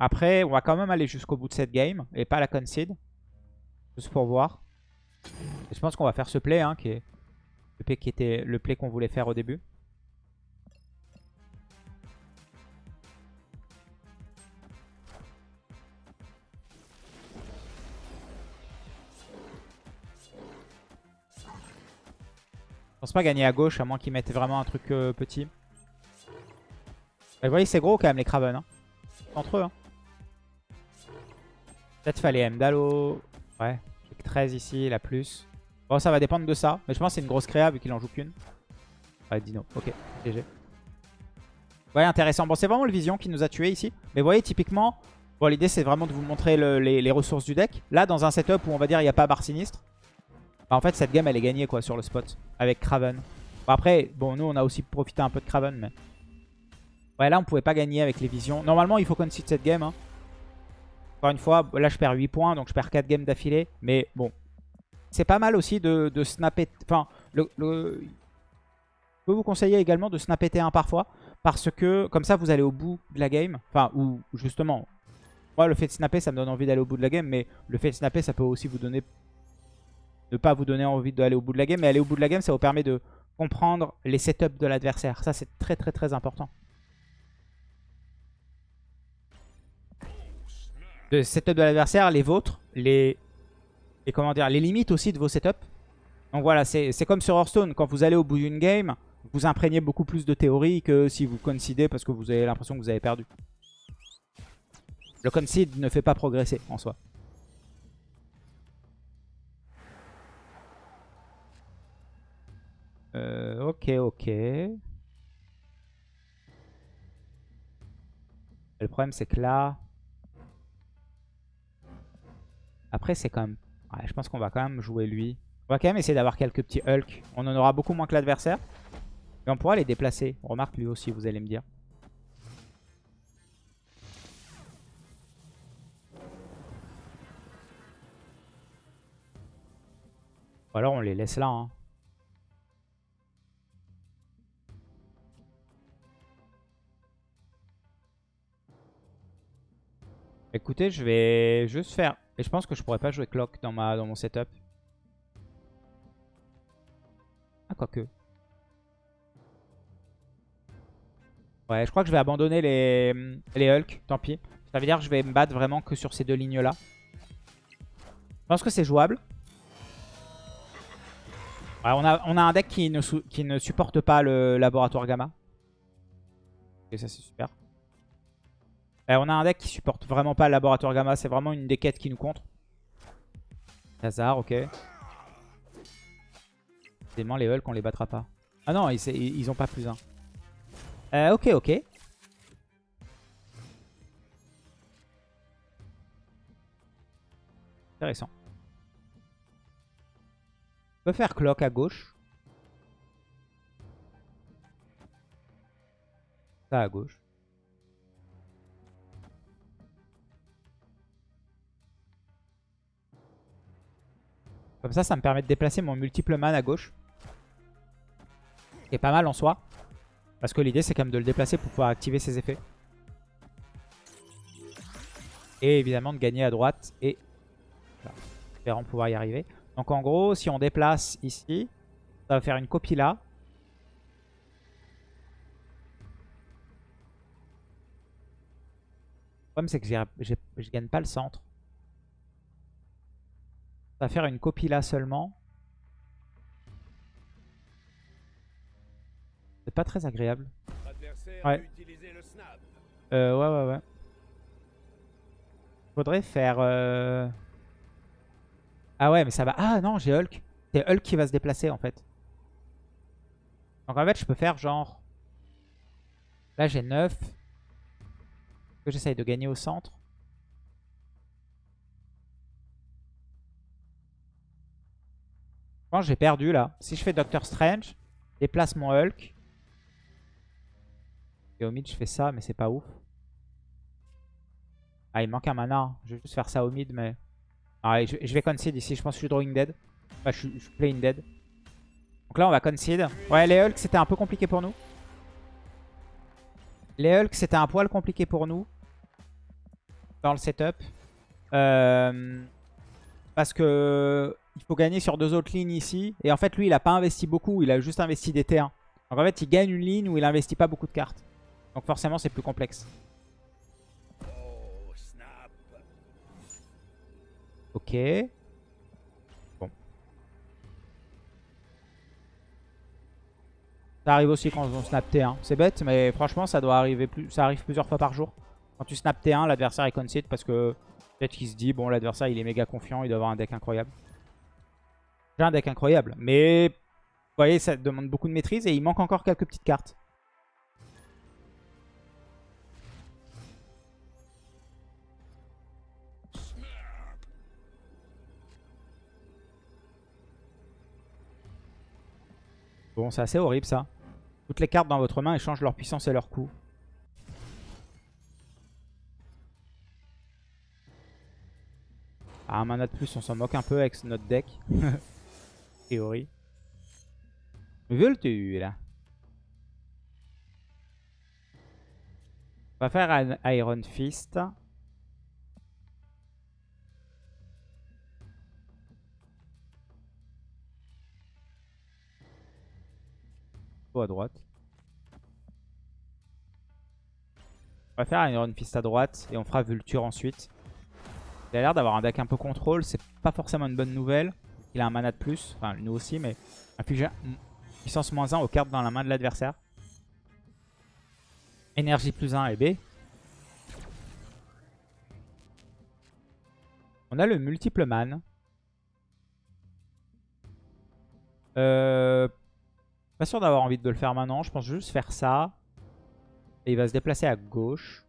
Après, on va quand même aller jusqu'au bout de cette game et pas la concede. Juste pour voir. Je pense qu'on va faire ce hein, play qui était le play qu'on voulait faire au début. Pense pas gagner à gauche, à moins qu'ils mettent vraiment un truc euh, petit. Et vous voyez, c'est gros quand même les Kraven. Hein. Entre eux. Hein. Peut-être fallait au... Ouais. Avec 13 ici, la plus. Bon, ça va dépendre de ça. Mais je pense que c'est une grosse créa vu qu'il en joue qu'une. Ouais, Dino. Ok, GG. Ouais, intéressant. Bon, c'est vraiment le Vision qui nous a tué ici. Mais vous voyez, typiquement, bon, l'idée c'est vraiment de vous montrer le- les, les ressources du deck. Là, dans un setup où on va dire il n'y a pas barre sinistre, bah, en fait, cette game elle est gagnée quoi sur le spot avec Kraven. Bon, après, bon, nous on a aussi profité un peu de Kraven, mais. Ouais, là on pouvait pas gagner avec les visions. Normalement, il faut concede cette game. hein. Encore une fois, là je perds 8 points, donc je perds 4 games d'affilée. Mais bon, c'est pas mal aussi de, de snapper. Enfin, je peux vous conseiller également de snapper T1 parfois. Parce que comme ça, vous allez au bout de la game. Enfin, ou justement, moi le fait de snapper, ça me donne envie d'aller au bout de la game. Mais le fait de snapper, ça peut aussi vous donner. Ne pas vous donner envie d'aller au bout de la game. Mais aller au bout de la game, ça vous permet de comprendre les setups de l'adversaire. Ça, c'est très très très important. de setup de l'adversaire, les vôtres, les, et comment dire, les limites aussi de vos setups. Donc voilà, c'est c'est comme sur Hearthstone, quand vous allez au bout d'une game, vous imprégnez beaucoup plus de théorie que si vous concedez parce que vous avez l'impression que vous avez perdu. Le concede ne fait pas progresser en soi. Euh, ok, ok. Le problème c'est que là... Après c'est quand même... Ouais, je pense qu'on va quand même jouer lui. On va quand même essayer d'avoir quelques petits Hulk. On en aura beaucoup moins que l'adversaire. Mais on pourra les déplacer. Remarque lui aussi, vous allez me dire. Ou alors on les laisse là. hein. Écoutez, je vais juste faire... Et je pense que je pourrais pas jouer Clock dans, ma... dans mon setup. Ah, quoique. Ouais, je crois que je vais abandonner les, les Hulk. Tant pis. Ça veut dire que je vais me battre vraiment que sur ces deux lignes-là. Je pense que c'est jouable. Ouais, on, a, on a un deck qui ne, qui ne supporte pas le laboratoire gamma. Et ça, c'est super. Euh, on a un deck qui supporte vraiment pas le laboratoire gamma. C'est vraiment une des quêtes qui nous contre. Hazard, ok. Évidemment, les Hulk, on les battra pas. Ah non, ils, ils ils ont pas plus un. Euh, ok, ok. Intéressant. On peut faire clock à gauche. Ça à gauche. Comme ça, ça me permet de déplacer mon multiple man à gauche. Est pas mal en soi. Parce que l'idée, c'est quand même de le déplacer pour pouvoir activer ses effets. Et évidemment de gagner à droite. Et voilà, espérant pouvoir y arriver. Donc en gros, si on déplace ici, ça va faire une copie là. Le problème, c'est que je gagne pas le centre. Ça va faire une copie là seulement. C'est pas très agréable. Ouais. Euh, ouais, ouais, ouais. Faudrait faire... Euh... Ah ouais, mais ça va... Ah non, j'ai Hulk. C'est Hulk qui va se déplacer, en fait. Donc en fait, je peux faire genre... Là, j'ai 9. Que j'essaye de gagner au centre. J'ai perdu, là. Si je fais Doctor Strange, déplace mon Hulk. Et au mid, je fais ça, mais c'est pas ouf. Ah, il manque un mana. Je vais juste faire ça au mid, mais... Ah, je, vais concede ici. Je pense que je suis drawing dead. Enfin, je, suis, playing dead. Donc là, on va concede. Ouais, les Hulk, c'était un peu compliqué pour nous. Les Hulk, c'était un poil compliqué pour nous. Dans le setup. Euh, parce que... Il faut gagner sur deux autres lignes ici. Et en fait, lui, il a pas investi beaucoup. Il a juste investi des T1. Donc en fait, il gagne une ligne où il investit pas beaucoup de cartes. Donc forcément, c'est plus complexe. Ok. Bon. Ça arrive aussi quand on snap T1. C'est bête, mais franchement, ça doit arriver plus. Ça arrive plusieurs fois par jour. Quand tu snap T1, l'adversaire est concede parce que peut-être qu'il se dit, bon, l'adversaire, il est méga confiant, il doit avoir un deck incroyable. J'ai un deck incroyable, mais vous voyez, ça demande beaucoup de maîtrise et il manque encore quelques petites cartes. Bon, c'est assez horrible ça. Toutes les cartes dans votre main échangent leur puissance et leur coût. Ah, un mana de plus, on s'en moque un peu avec notre deck. Théorie. Veux-tu là On va faire un Iron Fist. à droite. On va faire un Iron Fist à droite et on fera Vulture ensuite. Il a l'air d'avoir un deck un peu contrôle, c'est pas forcément une bonne nouvelle. Il a un mana de plus, enfin nous aussi, mais infliger puissance moins 1 aux cartes dans la main de l'adversaire. Énergie plus 1 et B. On a le multiple man. Euh, pas sûr d'avoir envie de le faire maintenant. Je pense juste faire ça. Et il va se déplacer à gauche.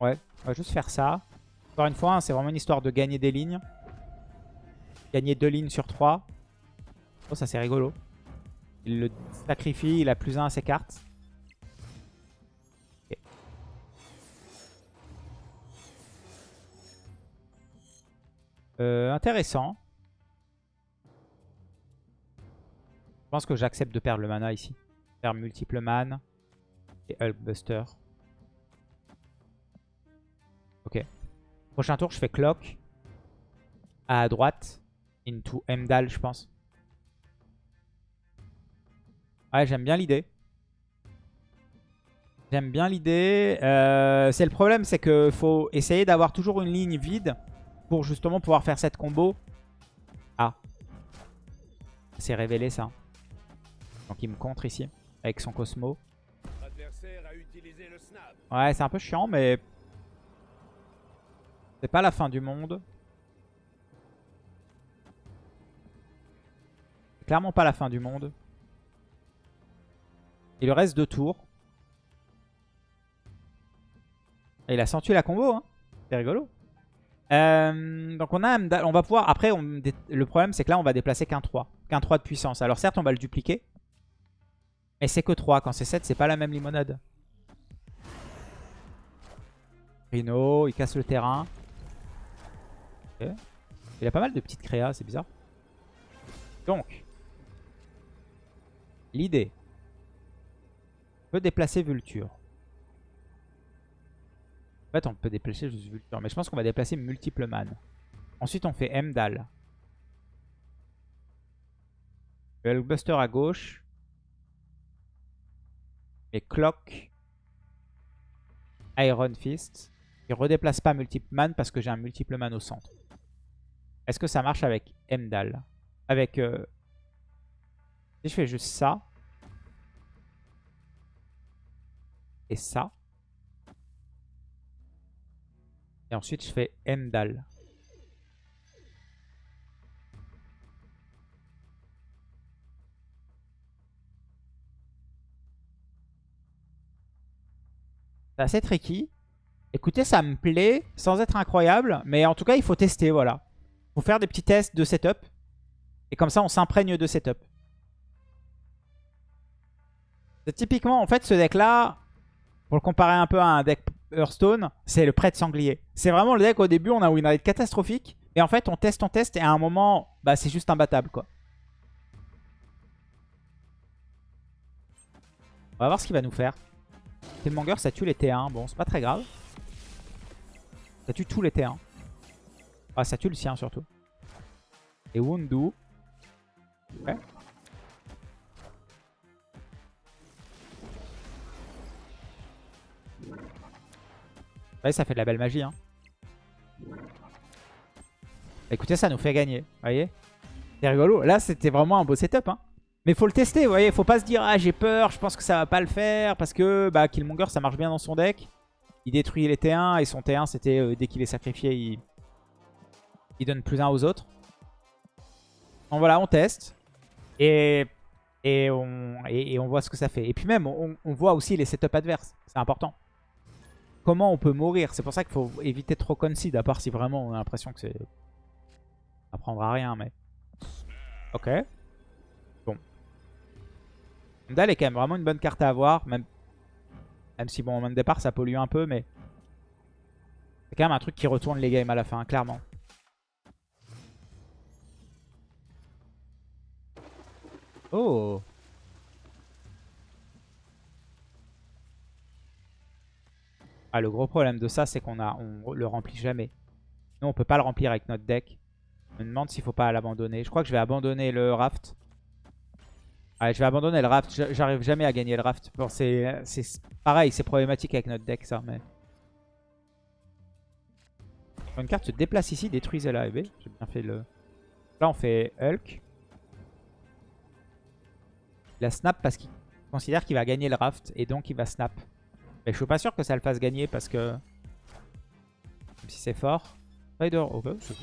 Ouais, on va juste faire ça. Encore une fois, hein, c'est vraiment une histoire de gagner des lignes. Gagner deux lignes sur trois. Oh, ça c'est rigolo. Il le sacrifie, il a plus un à ses cartes. Euh, intéressant. Je pense que j'accepte de perdre le mana ici. Faire multiple man et Hulkbuster. Ok. Prochain tour, je fais Clock. À droite. Into Emdal, je pense. Ouais, j'aime bien l'idée. J'aime bien l'idée. Euh, c'est le problème, c'est qu'il faut essayer d'avoir toujours une ligne vide pour justement pouvoir faire cette combo. Ah. C'est révélé ça. Donc il me contre ici avec son Cosmo. Ouais, c'est un peu chiant, mais c'est pas la fin du monde. Clairement pas la fin du monde. Il reste deux tours. Et il a senti la combo, hein. C'est rigolo. Euh, donc on a on va pouvoir... Après, le problème c'est que là on va déplacer qu'un 3. Qu'un 3 de puissance. Alors certes on va le dupliquer. Mais c'est que 3. Quand c'est 7 c'est pas la même limonade. Rhino, il casse le terrain. Il a pas mal de petites créas, c'est bizarre. Donc, l'idée. On peut déplacer Vulture. En fait, on peut déplacer juste Vulture. Mais je pense qu'on va déplacer multiple man. Ensuite, on fait Mdal. Hulkbuster à gauche. Et Clock. Iron Fist. Il redéplace pas multiple man parce que j'ai un multiple man au centre. Est-ce que ça marche avec Mdal Avec... Euh, si je fais juste ça. Et ça. Et ensuite je fais Mdal. C'est assez tricky. Écoutez, ça me plaît sans être incroyable. Mais en tout cas, il faut tester, voilà. Faut faire des petits tests de setup. Et comme ça, on s'imprègne de setup. Typiquement, en fait, ce deck-là, pour le comparer un peu à un deck Hearthstone, c'est le prêtre sanglier. C'est vraiment le deck, au début, on a une rate catastrophique. Et en fait, on teste, on teste. Et à un moment, bah, c'est juste imbattable, quoi. On va voir ce qu'il va nous faire. Killmonger, ça tue les T1. Bon, c'est pas très grave. Ça tue tous les T1. Ah, ça tue le sien surtout. Et Wundu. Ouais. Ouais, ça fait de la belle magie. Hein. Écoutez, ça nous fait gagner. Vous voyez C'est rigolo. Là, c'était vraiment un beau setup. Hein. Mais faut le tester, vous voyez. Faut pas se dire, ah, j'ai peur, je pense que ça va pas le faire. Parce que bah, Killmonger, ça marche bien dans son deck. Il détruit les T1 et son T1, c'était euh, dès qu'il est sacrifié, il... il donne plus un aux autres. Donc voilà, on teste. Et, et, on, et, on voit ce que ça fait. Et puis même, on, voit aussi les setups adverses. C'est important. Comment on peut mourir? C'est pour ça qu'il faut éviter trop concede, à part si vraiment on a l'impression que c'est... Ça prendra rien, mais... Ok. Dal est quand même vraiment une bonne carte à avoir. Même, même si, bon, au moment de départ, ça pollue un peu, mais... C'est quand même un truc qui retourne les games à la fin, clairement. Oh Ah, le gros problème de ça, c'est qu'on le remplit jamais. Nous, on peut pas le remplir avec notre deck. Je me demande s'il faut pas l'abandonner. Je crois que je vais abandonner le raft. Allez, je vais abandonner le raft. J'arrive jamais à gagner le raft. C'est pareil, c'est problématique avec notre deck, ça. Mais... Une carte se déplace ici, détruisez la EB. J'ai bien fait le... Là, on fait Hulk. Il a snap parce qu'il considère qu'il va gagner le raft. Et donc, il va snap. Mais je suis pas sûr que ça le fasse gagner parce que... Même si c'est fort. Spider, ok, c'est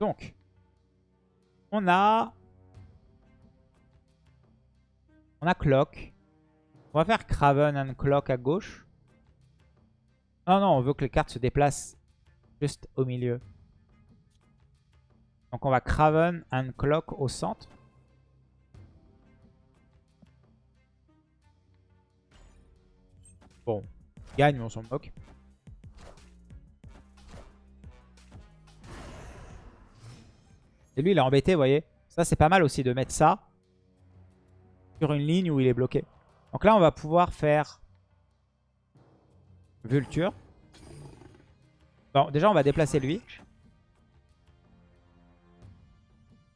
Donc, on a... On a Clock. On va faire Craven and Clock à gauche. Non, non, on veut que les cartes se déplacent juste au milieu. Donc on va Craven and Clock au centre. Bon, gagne, on s'en moque. Et lui, il est embêté, vous voyez. Ça, c'est pas mal aussi de mettre ça sur une ligne où il est bloqué. Donc là, on va pouvoir faire Vulture. Bon, déjà, on va déplacer lui.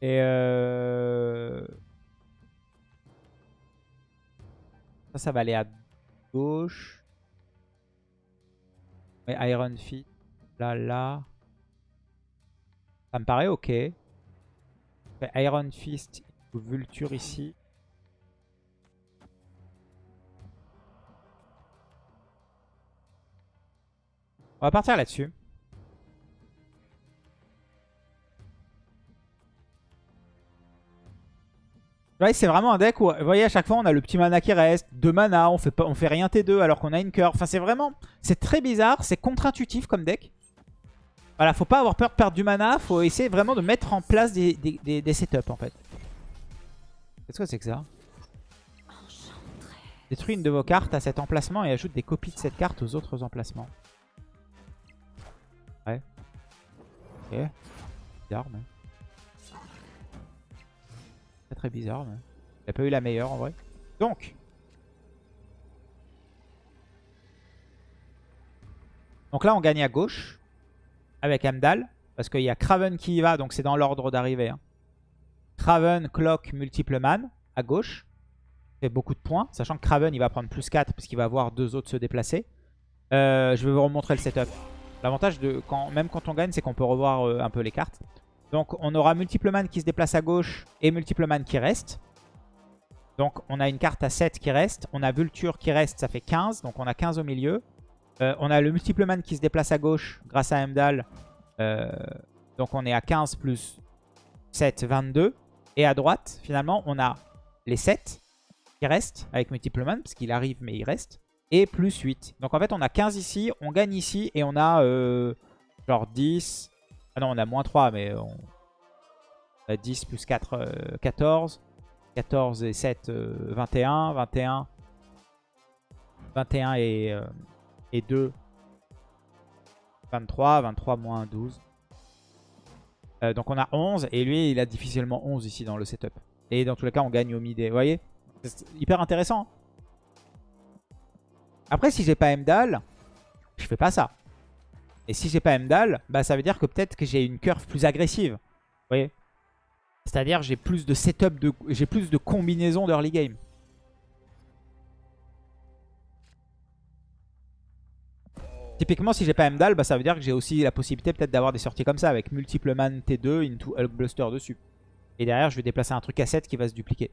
Et euh... Ça, ça va aller à gauche. Mais Iron Feet, là, là. Ça me paraît ok. Iron Fist, Vulture ici. On va partir là-dessus. c'est vraiment un deck où, vous voyez, à chaque fois, on a le petit mana qui reste, deux mana, on fait, pas, on fait rien T2 alors qu'on a une cœur. Enfin, c'est vraiment, c'est très bizarre, c'est contre-intuitif comme deck. Voilà, faut pas avoir peur de perdre du mana. Faut essayer vraiment de mettre en place des, setups en fait. Qu'est-ce que c'est que ça? Détruis une de vos cartes à cet emplacement et ajoute des copies de cette carte aux autres emplacements. Ouais. Ok. Bizarre, mais... Très très bizarre, mais... Il a pas eu la meilleure en vrai. Donc, Donc là, on gagne à gauche avec Amdal. Parce qu'il y a Craven qui y va, donc c'est dans l'ordre d'arrivée. Hein. Craven, Clock, Multiple Man à gauche. fait beaucoup de points. Sachant que Craven, il va prendre plus 4 parce qu'il va voir deux autres se déplacer. Euh, je vais vous remontrer le setup. L'avantage, de quand, même quand on gagne, c'est qu'on peut revoir euh, un peu les cartes. Donc on aura Multiple Man qui se déplace à gauche et Multiple Man qui reste. Donc on a une carte à 7 qui reste. On a Vulture qui reste, ça fait 15. Donc on a 15 au milieu. Euh, on a le multiple man qui se déplace à gauche grâce à Emdal. Euh, donc on est à 15 plus 7, 22. Et à droite, finalement, on a les 7 qui restent avec multiple man, parce qu'il arrive mais il reste. Et plus 8. Donc en fait, on a 15 ici, on gagne ici et on a euh, genre 10. Ah non, on a moins 3, mais on a 10 plus 4, 14. 14 et 7, 21. 21. 21 et et 2, 23. 23 moins 12. Euh, donc on a 11. Et lui, il a difficilement 11 ici dans le setup. Et dans tous les cas, on gagne au mid. Vous voyez? C'est hyper intéressant. Après, si j'ai pas Mdal, je fais pas ça. Et si j'ai pas Mdal, bah, ça veut dire que peut-être que j'ai une curve plus agressive. Vous voyez? C'est-à-dire j'ai plus de setup, de, j'ai plus de combinaisons d'early game. Typiquement, si j'ai pas Mdal, bah, ça veut dire que j'ai aussi la possibilité peut-être d'avoir des sorties comme ça avec multiple man T2 into Hulk Bluster dessus. Et derrière, je vais déplacer un truc à 7 qui va se dupliquer.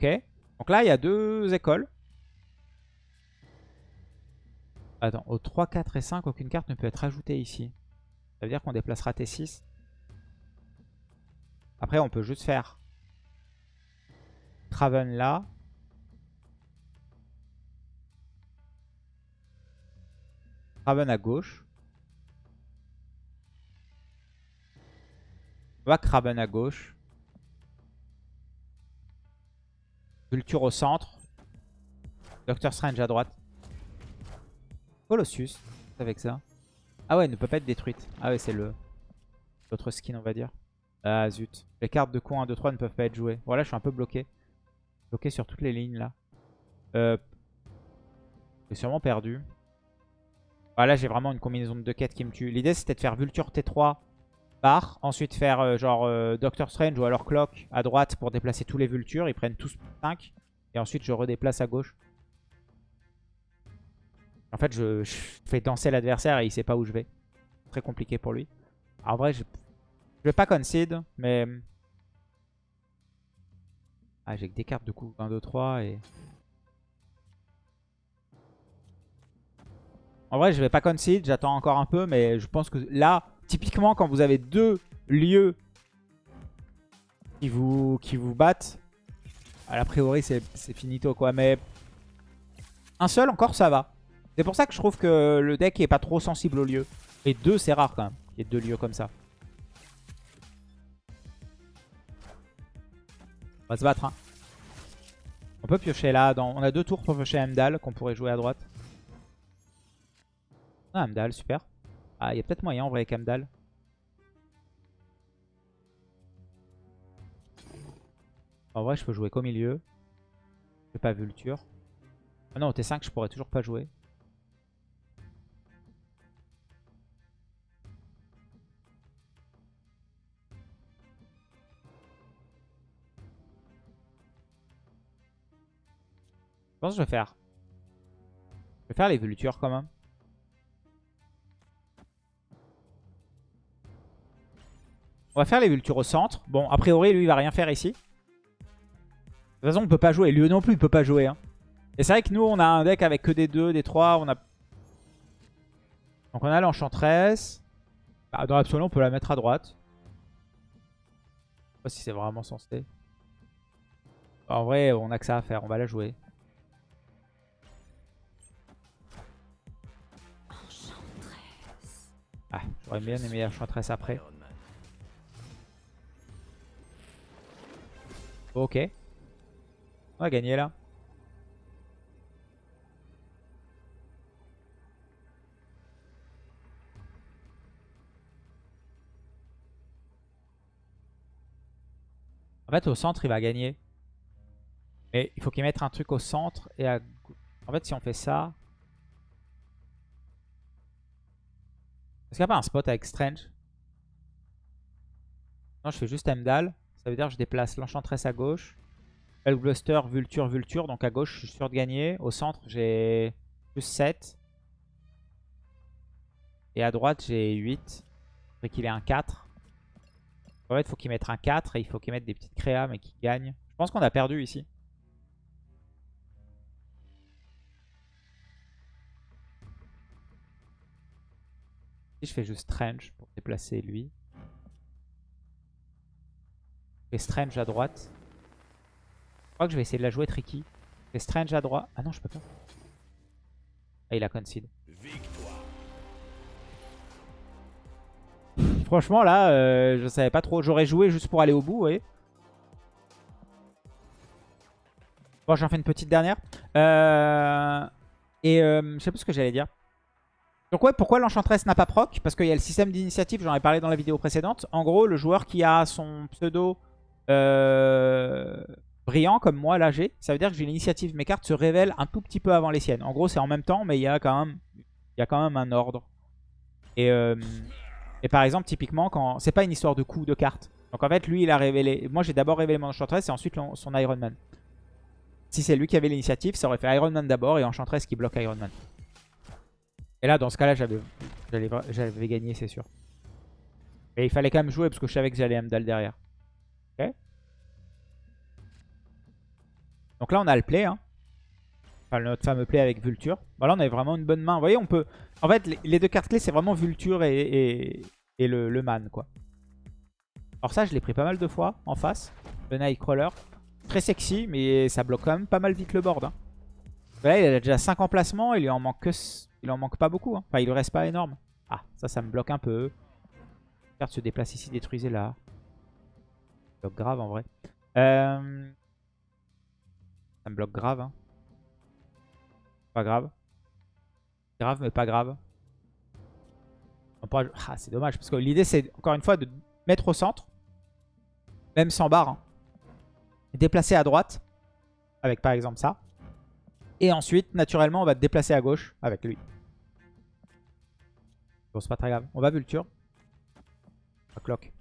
Ok. Donc là, il y a deux écoles. Attends, au 3, 4 et 5, aucune carte ne peut être ajoutée ici. Ça veut dire qu'on déplacera T6. Après, on peut juste faire Craven là. Craven à gauche. On va Craven à gauche. Culture au centre. Doctor Strange à droite. Colossus avec ça. Ah ouais, elle ne peut pas être détruite. Ah ouais, c'est le l'autre skin, on va dire. Ah zut. Les cartes de con 1, 2, 3 ne peuvent pas être jouées. Voilà, je suis un peu bloqué. Bloqué sur toutes les lignes là. Euh, j'ai sûrement perdu. Ah, là, j'ai vraiment une combinaison de deux quêtes qui me tue. L'idée, c'était de faire Vulture T3 barre. Ensuite, faire euh, genre euh, Doctor Strange ou alors Clock à droite pour déplacer tous les Vultures. Ils prennent tous 5. Et ensuite, je redéplace à gauche. En fait, je, je fais danser l'adversaire et il sait pas où je vais. Très compliqué pour lui. en vrai, j'ai je vais pas concede, mais... Ah, j'ai que des cartes de coup. 1, 2, 3 et... En vrai, je vais pas concede, j'attends encore un peu, mais je pense que là, typiquement, quand vous avez deux lieux qui vous, qui vous battent, a priori, c'est finito, quoi. Mais un seul, encore, ça va. C'est pour ça que je trouve que le deck est pas trop sensible aux lieux. Et deux, c'est rare, quand même, qu'il y ait deux lieux comme ça. On va se battre. Hein. On peut piocher là. Dans... On a deux tours pour piocher Amdal qu'on pourrait jouer à droite. Ah, Amdal, super. Ah, il y a peut-être moyen en vrai avec Amdal. En vrai, je peux jouer qu'au milieu. Je pas Vulture. Ah non, au T5, je pourrais toujours pas jouer. Je pense que je vais faire. Je vais faire les Vultures quand même. Va faire les Vultures au centre. Bon, a priori, lui, il va rien faire ici. De toute façon, on peut pas jouer. Lui non plus, il peut pas jouer. Hein. Et c'est vrai que nous, on a un deck avec que des 2, des 3. On a... Donc on a l'Enchantress. Bah, dans l'absolu, on peut la mettre à droite. Je sais pas si c'est vraiment censé. En vrai, on a que ça à faire. On va la jouer. Ah, j'aurais bien aimé la Enchantress après. Ok. On va gagner là. En fait, au centre, il va gagner. Mais il faut qu'il mette un truc au centre et. En fait, si on fait ça... Est-ce qu'il n'y a pas un spot avec Strange Non, je fais juste Emdal. Ça veut dire que je déplace l'Enchantress à gauche. Bluster, Vulture, Vulture. Donc à gauche, je suis sûr de gagner. Au centre, j'ai plus 7. Et à droite, j'ai 8. Faudrait qu'il ait un 4. En fait, il faut qu'il mette un 4 et il faut qu'il mette des petites créas mais qu'il gagne. Je pense qu'on a perdu ici. Je fais juste Strange pour déplacer lui. Je fais Strange à droite. Je crois que je vais essayer de la jouer tricky. Je fais Strange à droite. Ah non, je peux pas. Ah, il a concede. Franchement, là, euh, je savais pas trop. J'aurais joué juste pour aller au bout, oui. Bon, j'en fais une petite dernière. Euh, et euh, je sais plus ce que j'allais dire. Donc ouais, pourquoi l'Enchantress n'a pas proc? Parce qu'il y a le système d'initiative, j'en ai parlé dans la vidéo précédente. En gros, le joueur qui a son pseudo euh, brillant, comme moi, là j'ai, ça veut dire que j'ai l'initiative, mes cartes se révèlent un tout petit peu avant les siennes. En gros, c'est en même temps, mais il y a quand même, y a quand même un ordre. Et, euh, et par exemple, typiquement, quand c'est pas une histoire de coup de cartes. Donc en fait, lui, il a révélé... Moi, j'ai d'abord révélé mon Enchantress et ensuite son Iron Man. Si c'est lui qui avait l'initiative, ça aurait fait Iron Man d'abord et Enchantress qui bloque Iron Man. Et là, dans ce cas-là, j'avais gagné, c'est sûr. Et il fallait quand même jouer parce que je savais que j'allais Amdal derrière. Donc là, on a le play. Hein. Enfin, notre fameux play avec Vulture. Voilà, on avait vraiment une bonne main. Vous voyez, on peut... En fait, les deux cartes clés, c'est vraiment Vulture et, le, man, quoi. Alors ça, je l'ai pris pas mal de fois en face. Le Nightcrawler. Très sexy, mais ça bloque quand même pas mal vite le board. Hein. Là, il a déjà 5 emplacements. Il lui en manque que il en manque pas beaucoup. Hein. Enfin, il ne reste pas énorme. Ah, ça, ça me bloque un peu. Carte se déplace ici, détruisez là. Bloque grave en vrai. Euh, ça me bloque grave. Hein. Pas grave. Grave, mais pas grave. Ah, c'est dommage. Parce que l'idée, c'est encore une fois de mettre au centre. Même sans barre. Hein. Déplacer à droite. Avec par exemple ça. Et ensuite, naturellement, on va déplacer à gauche avec lui. Bon, c'est pas très grave. On va Vulture. Clock.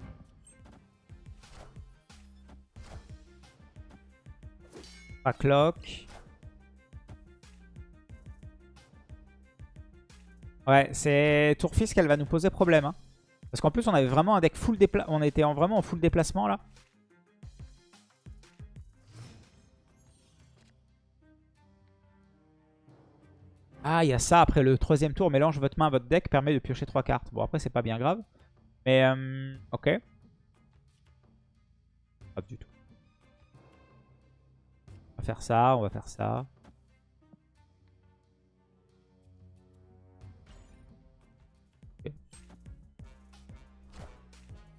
Pas clock. Ouais, c'est Tourfis qu'elle va nous poser problème. Hein. Parce qu'en plus, on avait vraiment un deck full déplacement. On était en vraiment en full déplacement là. Ah, il y a ça après le troisième tour. Mélange votre main votre deck permet de piocher trois cartes. Bon, après, c'est pas bien grave. Mais, euh, ok. Pas du tout. Faire ça, on va faire ça.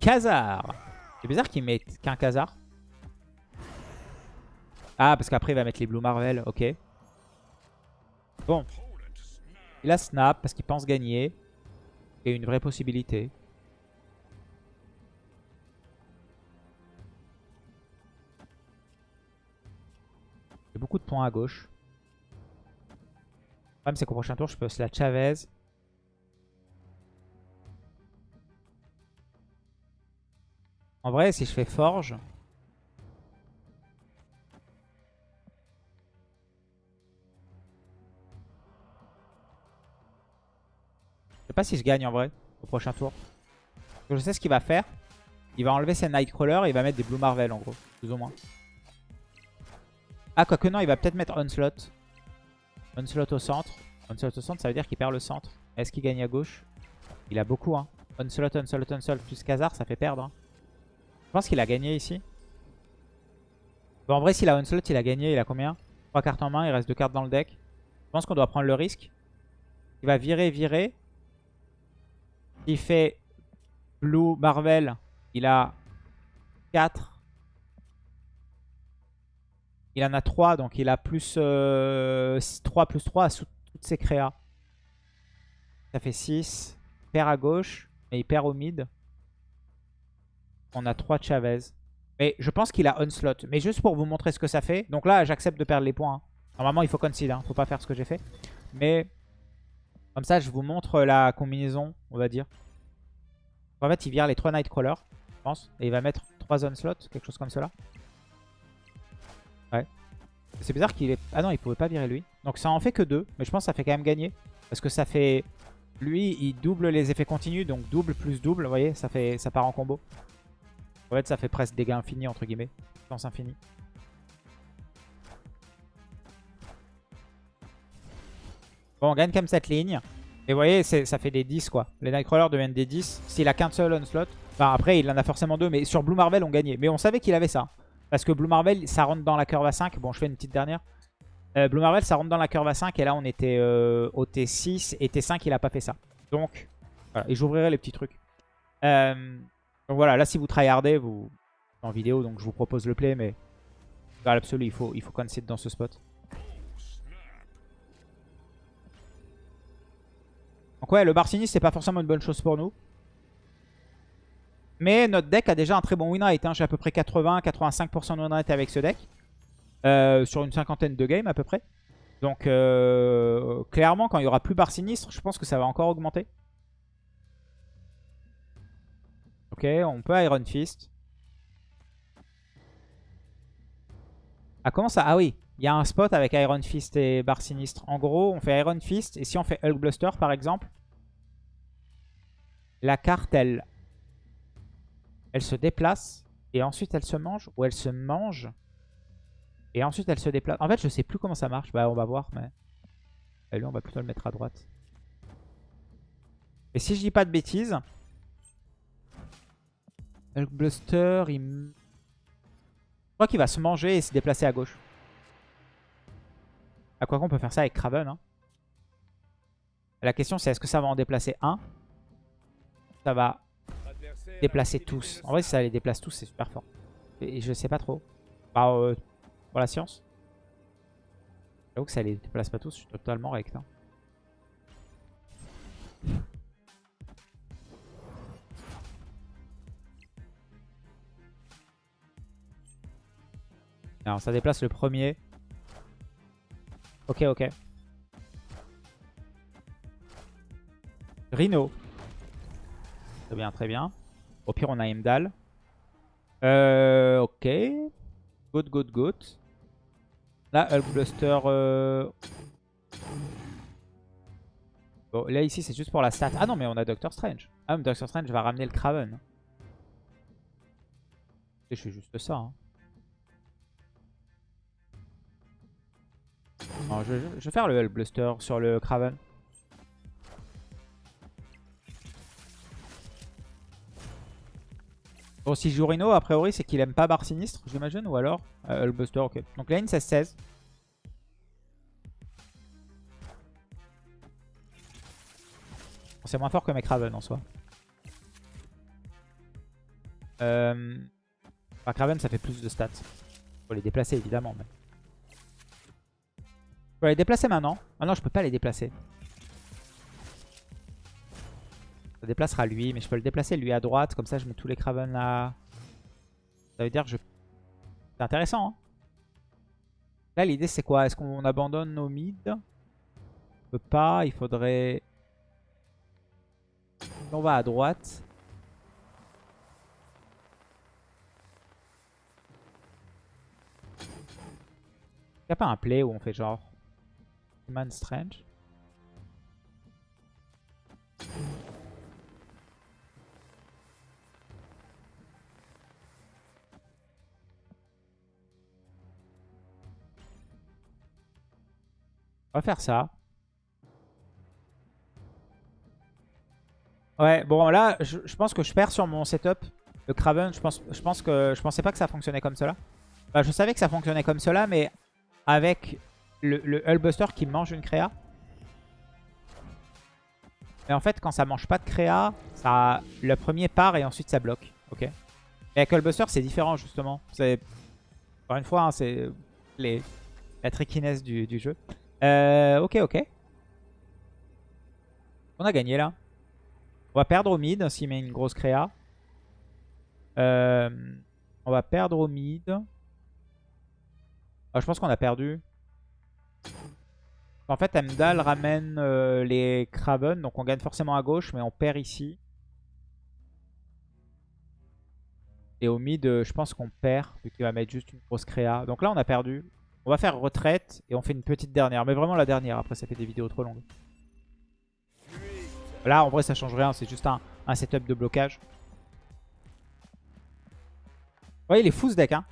C'est bizarre qu'il mette qu'un Khazar. Ah, parce qu'après, il va mettre les Blue Marvel. Ok. Bon. Il a snap parce qu'il pense gagner. Et une vraie possibilité. Beaucoup de points à gauche. Le problème c'est qu'au prochain tour je peux la Chavez. En vrai si je fais Forge, sais pas si je gagne en vrai au prochain tour. je sais ce qu'il va faire. Il va enlever ses Nightcrawler et il va mettre des Blue Marvel en gros, plus ou moins. Ah, quoique non, il va peut-être mettre Onslaught. Onslaught au centre. Onslaught au centre, ça veut dire qu'il perd le centre. Est-ce qu'il gagne à gauche? Il a beaucoup, hein. Onslaught, Onslaught, Onslaught plus Khazar, ça fait perdre. Hein. Je pense qu'il a gagné ici. En vrai, s'il a Onslaught, il a gagné. Il a combien? 3 cartes en main, il reste 2 cartes dans le deck. Je pense qu'on doit prendre le risque. Il va virer, virer. Il fait Blue Marvel, il a 4. Il en a 3, donc il a plus 3 plus 3 à toutes ses créas. Ça fait 6. Il perd à gauche, mais il perd au mid. On a 3 Chavez. Mais je pense qu'il a Onslaught. Mais juste pour vous montrer ce que ça fait. Donc là, j'accepte de perdre les points. Hein. Normalement, il faut concede. Hein. Faut pas faire ce que j'ai fait. Mais comme ça, je vous montre la combinaison, on va dire. En fait, il vire les 3 Nightcrawlers, je pense. Et il va mettre 3 Onslaught, quelque chose comme cela. Ouais. C'est bizarre qu'il est... Ah non, il pouvait pas virer lui. Donc ça en fait que 2. Mais je pense que ça fait quand même gagner. Parce que ça fait... Lui, il double les effets continus. Donc double plus double, vous voyez, ça, fait... ça part en combo. En fait, ça fait presque dégâts infinis, entre guillemets. Chance infinie. Bon, on gagne quand même cette ligne. Et vous voyez, ça fait des 10 quoi. Les Nightcrawlers deviennent des 10. S'il a qu'un seul Onslaught. Enfin, après, il en a forcément deux. Mais sur Blue Marvel, on gagnait. Mais on savait qu'il avait ça. Parce que Blue Marvel, ça rentre dans la curve à 5. Bon, je fais une petite dernière. Euh, Blue Marvel, ça rentre dans la curve à 5. Et là, on était euh, au T6. Et T5, il a pas fait ça. Donc, voilà. Et j'ouvrirai les petits trucs. Euh, donc voilà, là, si vous tryhardez, vous... En vidéo, donc je vous propose le play. Mais dans l'absolu, il faut, il faut concede dans ce spot. Donc ouais, le Barcini, c'est pas forcément une bonne chose pour nous. Mais notre deck a déjà un très bon win rate. Hein. J'ai à peu près 80-85% de win rate avec ce deck. Euh, sur une cinquantaine de games à peu près. Donc euh, clairement, quand il y aura plus Bar Sinistre, je pense que ça va encore augmenter. Ok, on peut Iron Fist. Ah, comment ça? Ah oui, il y a un spot avec Iron Fist et Bar Sinistre. En gros, on fait Iron Fist. Et si on fait Hulk Bluster, par exemple, la carte, elle, elle se déplace. Et ensuite, elle se mange. Ou elle se mange. Et ensuite, elle se déplace. En fait, je sais plus comment ça marche. Bah, on va voir. Mais et lui, on va plutôt le mettre à droite. Et si je dis pas de bêtises, Hulk Bluster, il... Je crois qu'il va se manger et se déplacer à gauche. À quoi qu'on peut faire ça avec Kraven. Hein. La question c'est est-ce que ça va en déplacer un? Ça va déplacer tous. En vrai si ça les déplace tous c'est super fort. Et je sais pas trop. Bah, euh, pour la science. J'avoue que ça les déplace pas tous, je suis totalement rect. Hein. Alors ça déplace le premier. Ok, ok. Rhino. Très bien, très bien. Au pire, on a Imdal. Euh, ok. Good, good, good. Là, Hulk Bluster. Euh, bon, là, ici, c'est juste pour la stat. Ah non, mais on a Doctor Strange. Ah, Doctor Strange va ramener le Kraven. je fais juste ça. Hein. je, vais faire le Bluster sur le Kraven. Si Rhino, a priori, c'est qu'il aime pas Bar Sinistre, j'imagine, ou alors euh, Bluster, ok. Donc lane 16-16. c'est moins fort que mes Kraven en soi. Euh... Enfin, Kraven, ça fait plus de stats. Faut les déplacer, évidemment. Mais... Je les déplacer maintenant. Ah non, je peux pas les déplacer. Ça déplacera lui, mais je peux le déplacer lui à droite. Comme ça, je mets tous les Kraven là. Ça veut dire que je... C'est intéressant. Hein là, l'idée, c'est quoi? Est-ce qu'on abandonne nos mid On peut pas. Il faudrait... On va à droite. Il n'y a pas un play où on fait genre... Man Strange? On va faire ça. Ouais, bon là, je, pense que je perds sur mon setup. Le Craven, je pense, que je pensais pas que ça fonctionnait comme cela. Bah, je savais que ça fonctionnait comme cela, mais avec le, le Hullbuster qui mange une créa. Mais en fait, quand ça mange pas de créa, ça, le premier part et ensuite ça bloque. Ok. Et avec Hullbuster, c'est différent justement. C'est encore une fois, hein, c'est la trickiness du jeu. Euh, ok, ok. On a gagné là. On va perdre au mid s'il met une grosse créa. Euh, on va perdre au mid. Ah, je pense qu'on a perdu. En fait, Emdal ramène euh, les Kraven. Donc on gagne forcément à gauche, mais on perd ici. Et au mid, je pense qu'on perd, vu qu'il va mettre juste une grosse créa. Donc là, on a perdu. On va faire retraite et on fait une petite dernière. Mais vraiment la dernière, après ça fait des vidéos trop longues. Là, en vrai, ça change rien. C'est juste un, setup de blocage. Ouais, il est fou ce deck. Hein.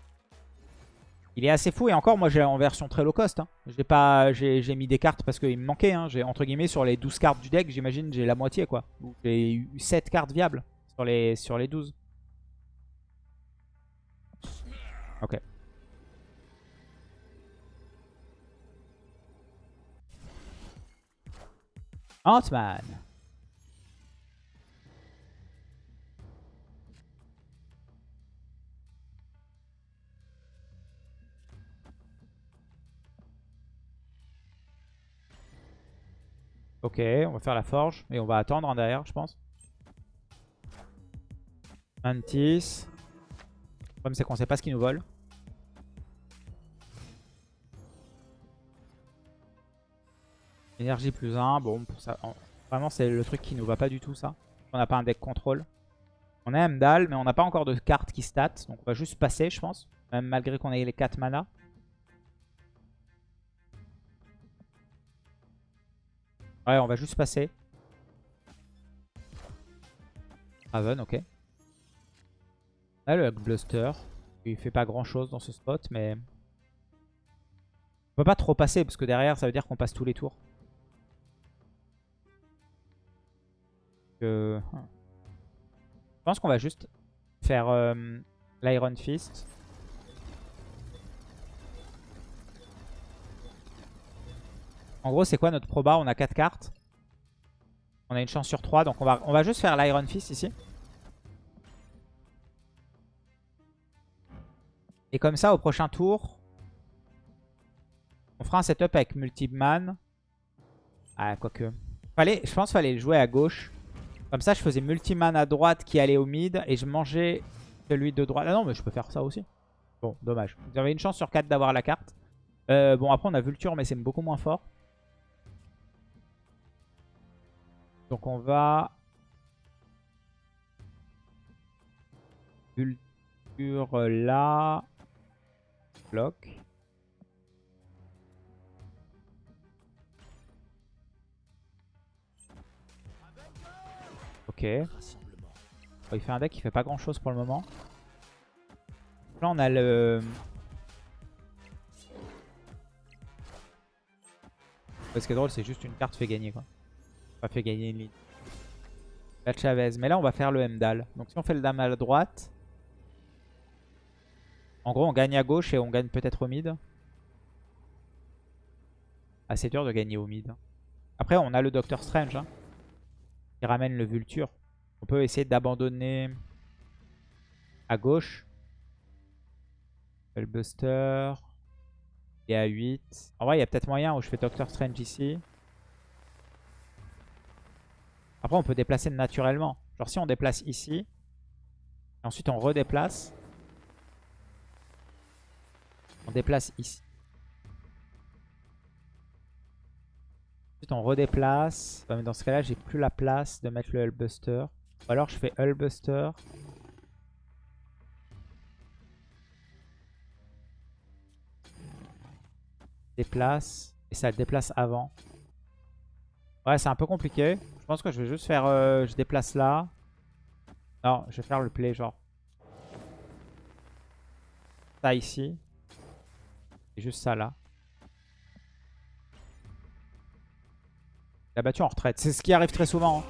Il est assez fou. Et encore, moi, j'ai en version très low cost. Hein. J'ai mis des cartes parce qu'il me manquait. Hein. Entre guillemets, sur les 12 cartes du deck, j'imagine, j'ai la moitié. quoi. J'ai eu 7 cartes viables sur les, sur les 12. Ok. Ant-Man. Ok, on va faire la forge. Et on va attendre en derrière, je pense. Mantis. Le problème, c'est qu'on sait pas ce qu'il nous vole. Énergie plus 1. Bon, pour ça, vraiment, c'est le truc qui nous va pas du tout, ça. On n'a pas un deck contrôle. On a Mdal, mais on n'a pas encore de carte qui stat. Donc on va juste passer, je pense. Même malgré qu'on ait les 4 mana. Ouais, on va juste passer. Raven, ok. Là, le Bluster. Il fait pas grand chose dans ce spot, mais... On peut pas trop passer, parce que derrière, ça veut dire qu'on passe tous les tours. Je pense qu'on va juste faire euh, l'Iron Fist. En gros, c'est quoi notre proba? On a 4 cartes. On a une chance sur 3. Donc on va, on va juste faire l'Iron Fist ici. Et comme ça, au prochain tour, on fera un setup avec Multiman. Ah, quoique. Fallait, je pense qu'il fallait jouer à gauche. Comme ça, je faisais Multiman à droite qui allait au mid. Et je mangeais celui de droite. Ah non, mais je peux faire ça aussi. Bon, dommage. Vous avez une chance sur 4 d'avoir la carte. Euh, bon, après, on a Vulture, mais c'est beaucoup moins fort. Donc on va... Culture là. Bloc. Ok. il fait un deck qui fait pas grand chose pour le moment. Là on a le... Ce qui est drôle c'est juste une carte fait gagner quoi. Pas fait gagner une ligne. La Chavez. Mais là, on va faire le Mdal. Donc si on fait le dame à droite... En gros, on gagne à gauche et on gagne peut-être au mid. Assez dur de gagner au mid. Après, on a le Doctor Strange. Hein, qui ramène le Vulture. On peut essayer d'abandonner à gauche. Buster. Et à 8. En vrai, il y a peut-être moyen où je fais Doctor Strange ici. Après, on peut déplacer naturellement. Genre si on déplace ici, ensuite on redéplace, on déplace ici. Ensuite on redéplace. mais dans ce cas-là, j'ai plus la place de mettre le Hullbuster. Ou alors je fais Hullbuster. Déplace. Et ça le déplace avant. Ouais, c'est un peu compliqué. Je pense que je vais juste faire... Euh, je déplace là. Non, je vais faire le play genre. Ça ici. Et juste ça là. La battue en retraite. C'est ce qui arrive très souvent. Hein.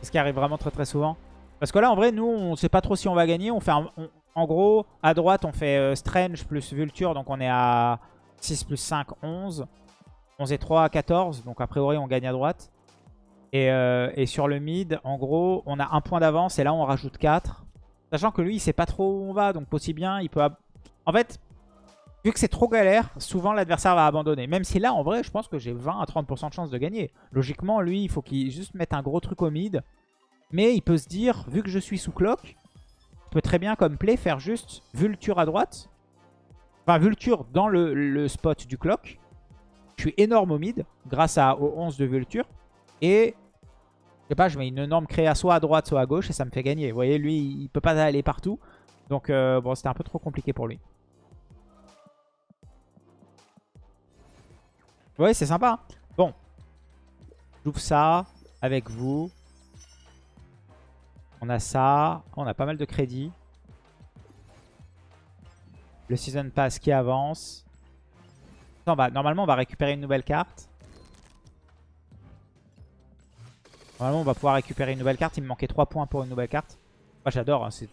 C'est ce qui arrive vraiment très très souvent. Parce que là, en vrai, nous, on sait pas trop si on va gagner. On fait en gros, à droite, on fait euh, Strange plus Vulture. Donc on est à 6 plus 5, 11. 11 et 3, 14. Donc a priori, on gagne à droite. Et, euh, et, sur le mid, en gros, on a un point d'avance. Et là, on rajoute 4. Sachant que lui, il sait pas trop où on va. Donc aussi bien, il peut... En fait, vu que c'est trop galère, souvent l'adversaire va abandonner. Même si là, en vrai, je pense que j'ai 20 à 30% de chance de gagner. Logiquement, lui, il faut qu'il juste mette un gros truc au mid. Mais il peut se dire, vu que je suis sous clock, je peux très bien comme play faire juste Vulture à droite. Enfin, Vulture dans le, spot du clock. Je suis énorme au mid grâce à, au 11 de Vulture. Et je sais pas, je mets une énorme créa soit à droite, soit à gauche et ça me fait gagner. Vous voyez, lui, il peut pas aller partout. Donc, euh, bon, c'était un peu trop compliqué pour lui. Voyez, c'est sympa. Bon. J'ouvre ça avec vous. On a ça. On a pas mal de crédits. Le Season Pass qui avance. normalement, on va récupérer une nouvelle carte. Normalement, on va pouvoir récupérer une nouvelle carte. Il me manquait 3 points pour une nouvelle carte. Moi, j'adore. Hein. C'est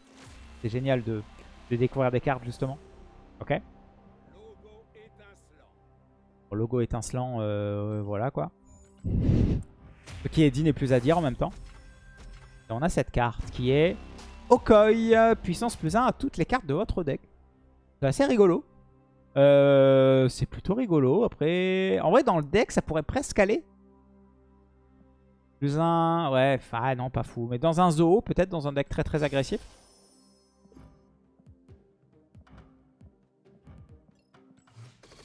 génial de, découvrir des cartes, justement. Ok. Logo étincelant, euh, voilà quoi. Ce qui est dit n'est plus à dire en même temps. On a cette carte qui est Okoi, puissance plus 1 à toutes les cartes de votre deck. C'est assez rigolo. Euh, c'est plutôt rigolo. Après, en vrai, dans le deck, ça pourrait presque aller. Plus un... Ouais, ah non, pas fou. Mais dans un zoo, peut-être dans un deck très très agressif.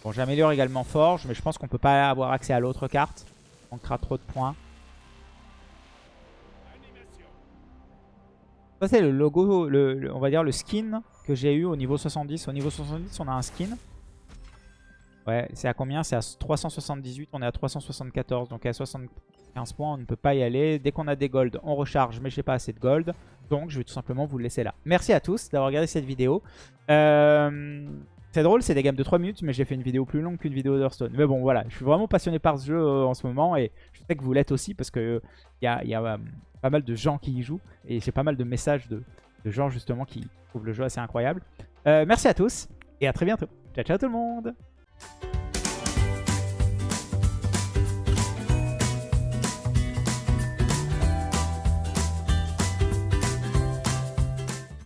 Bon, j'améliore également Forge, mais je pense qu'on peut pas avoir accès à l'autre carte. On manquera trop de points. Ça, c'est le logo, le, on va dire le skin que j'ai eu au niveau 70. Au niveau 70, on a un skin. Ouais, c'est à combien? C'est à 378, on est à 374. Donc à 75 points, on ne peut pas y aller. Dès qu'on a des golds, on recharge, mais j'ai pas assez de gold. Donc je vais tout simplement vous le laisser là. Merci à tous d'avoir regardé cette vidéo. Euh, c'est drôle, c'est des games de 3 minutes, mais j'ai fait une vidéo plus longue qu'une vidéo d'Hearthstone. Mais bon, voilà, je suis vraiment passionné par ce jeu euh, en ce moment et je sais que vous l'êtes aussi parce que il euh, y a, euh, pas mal de gens qui y jouent et j'ai pas mal de messages de, gens justement qui trouvent le jeu assez incroyable. merci à tous et à très bientôt. Ciao, ciao tout le monde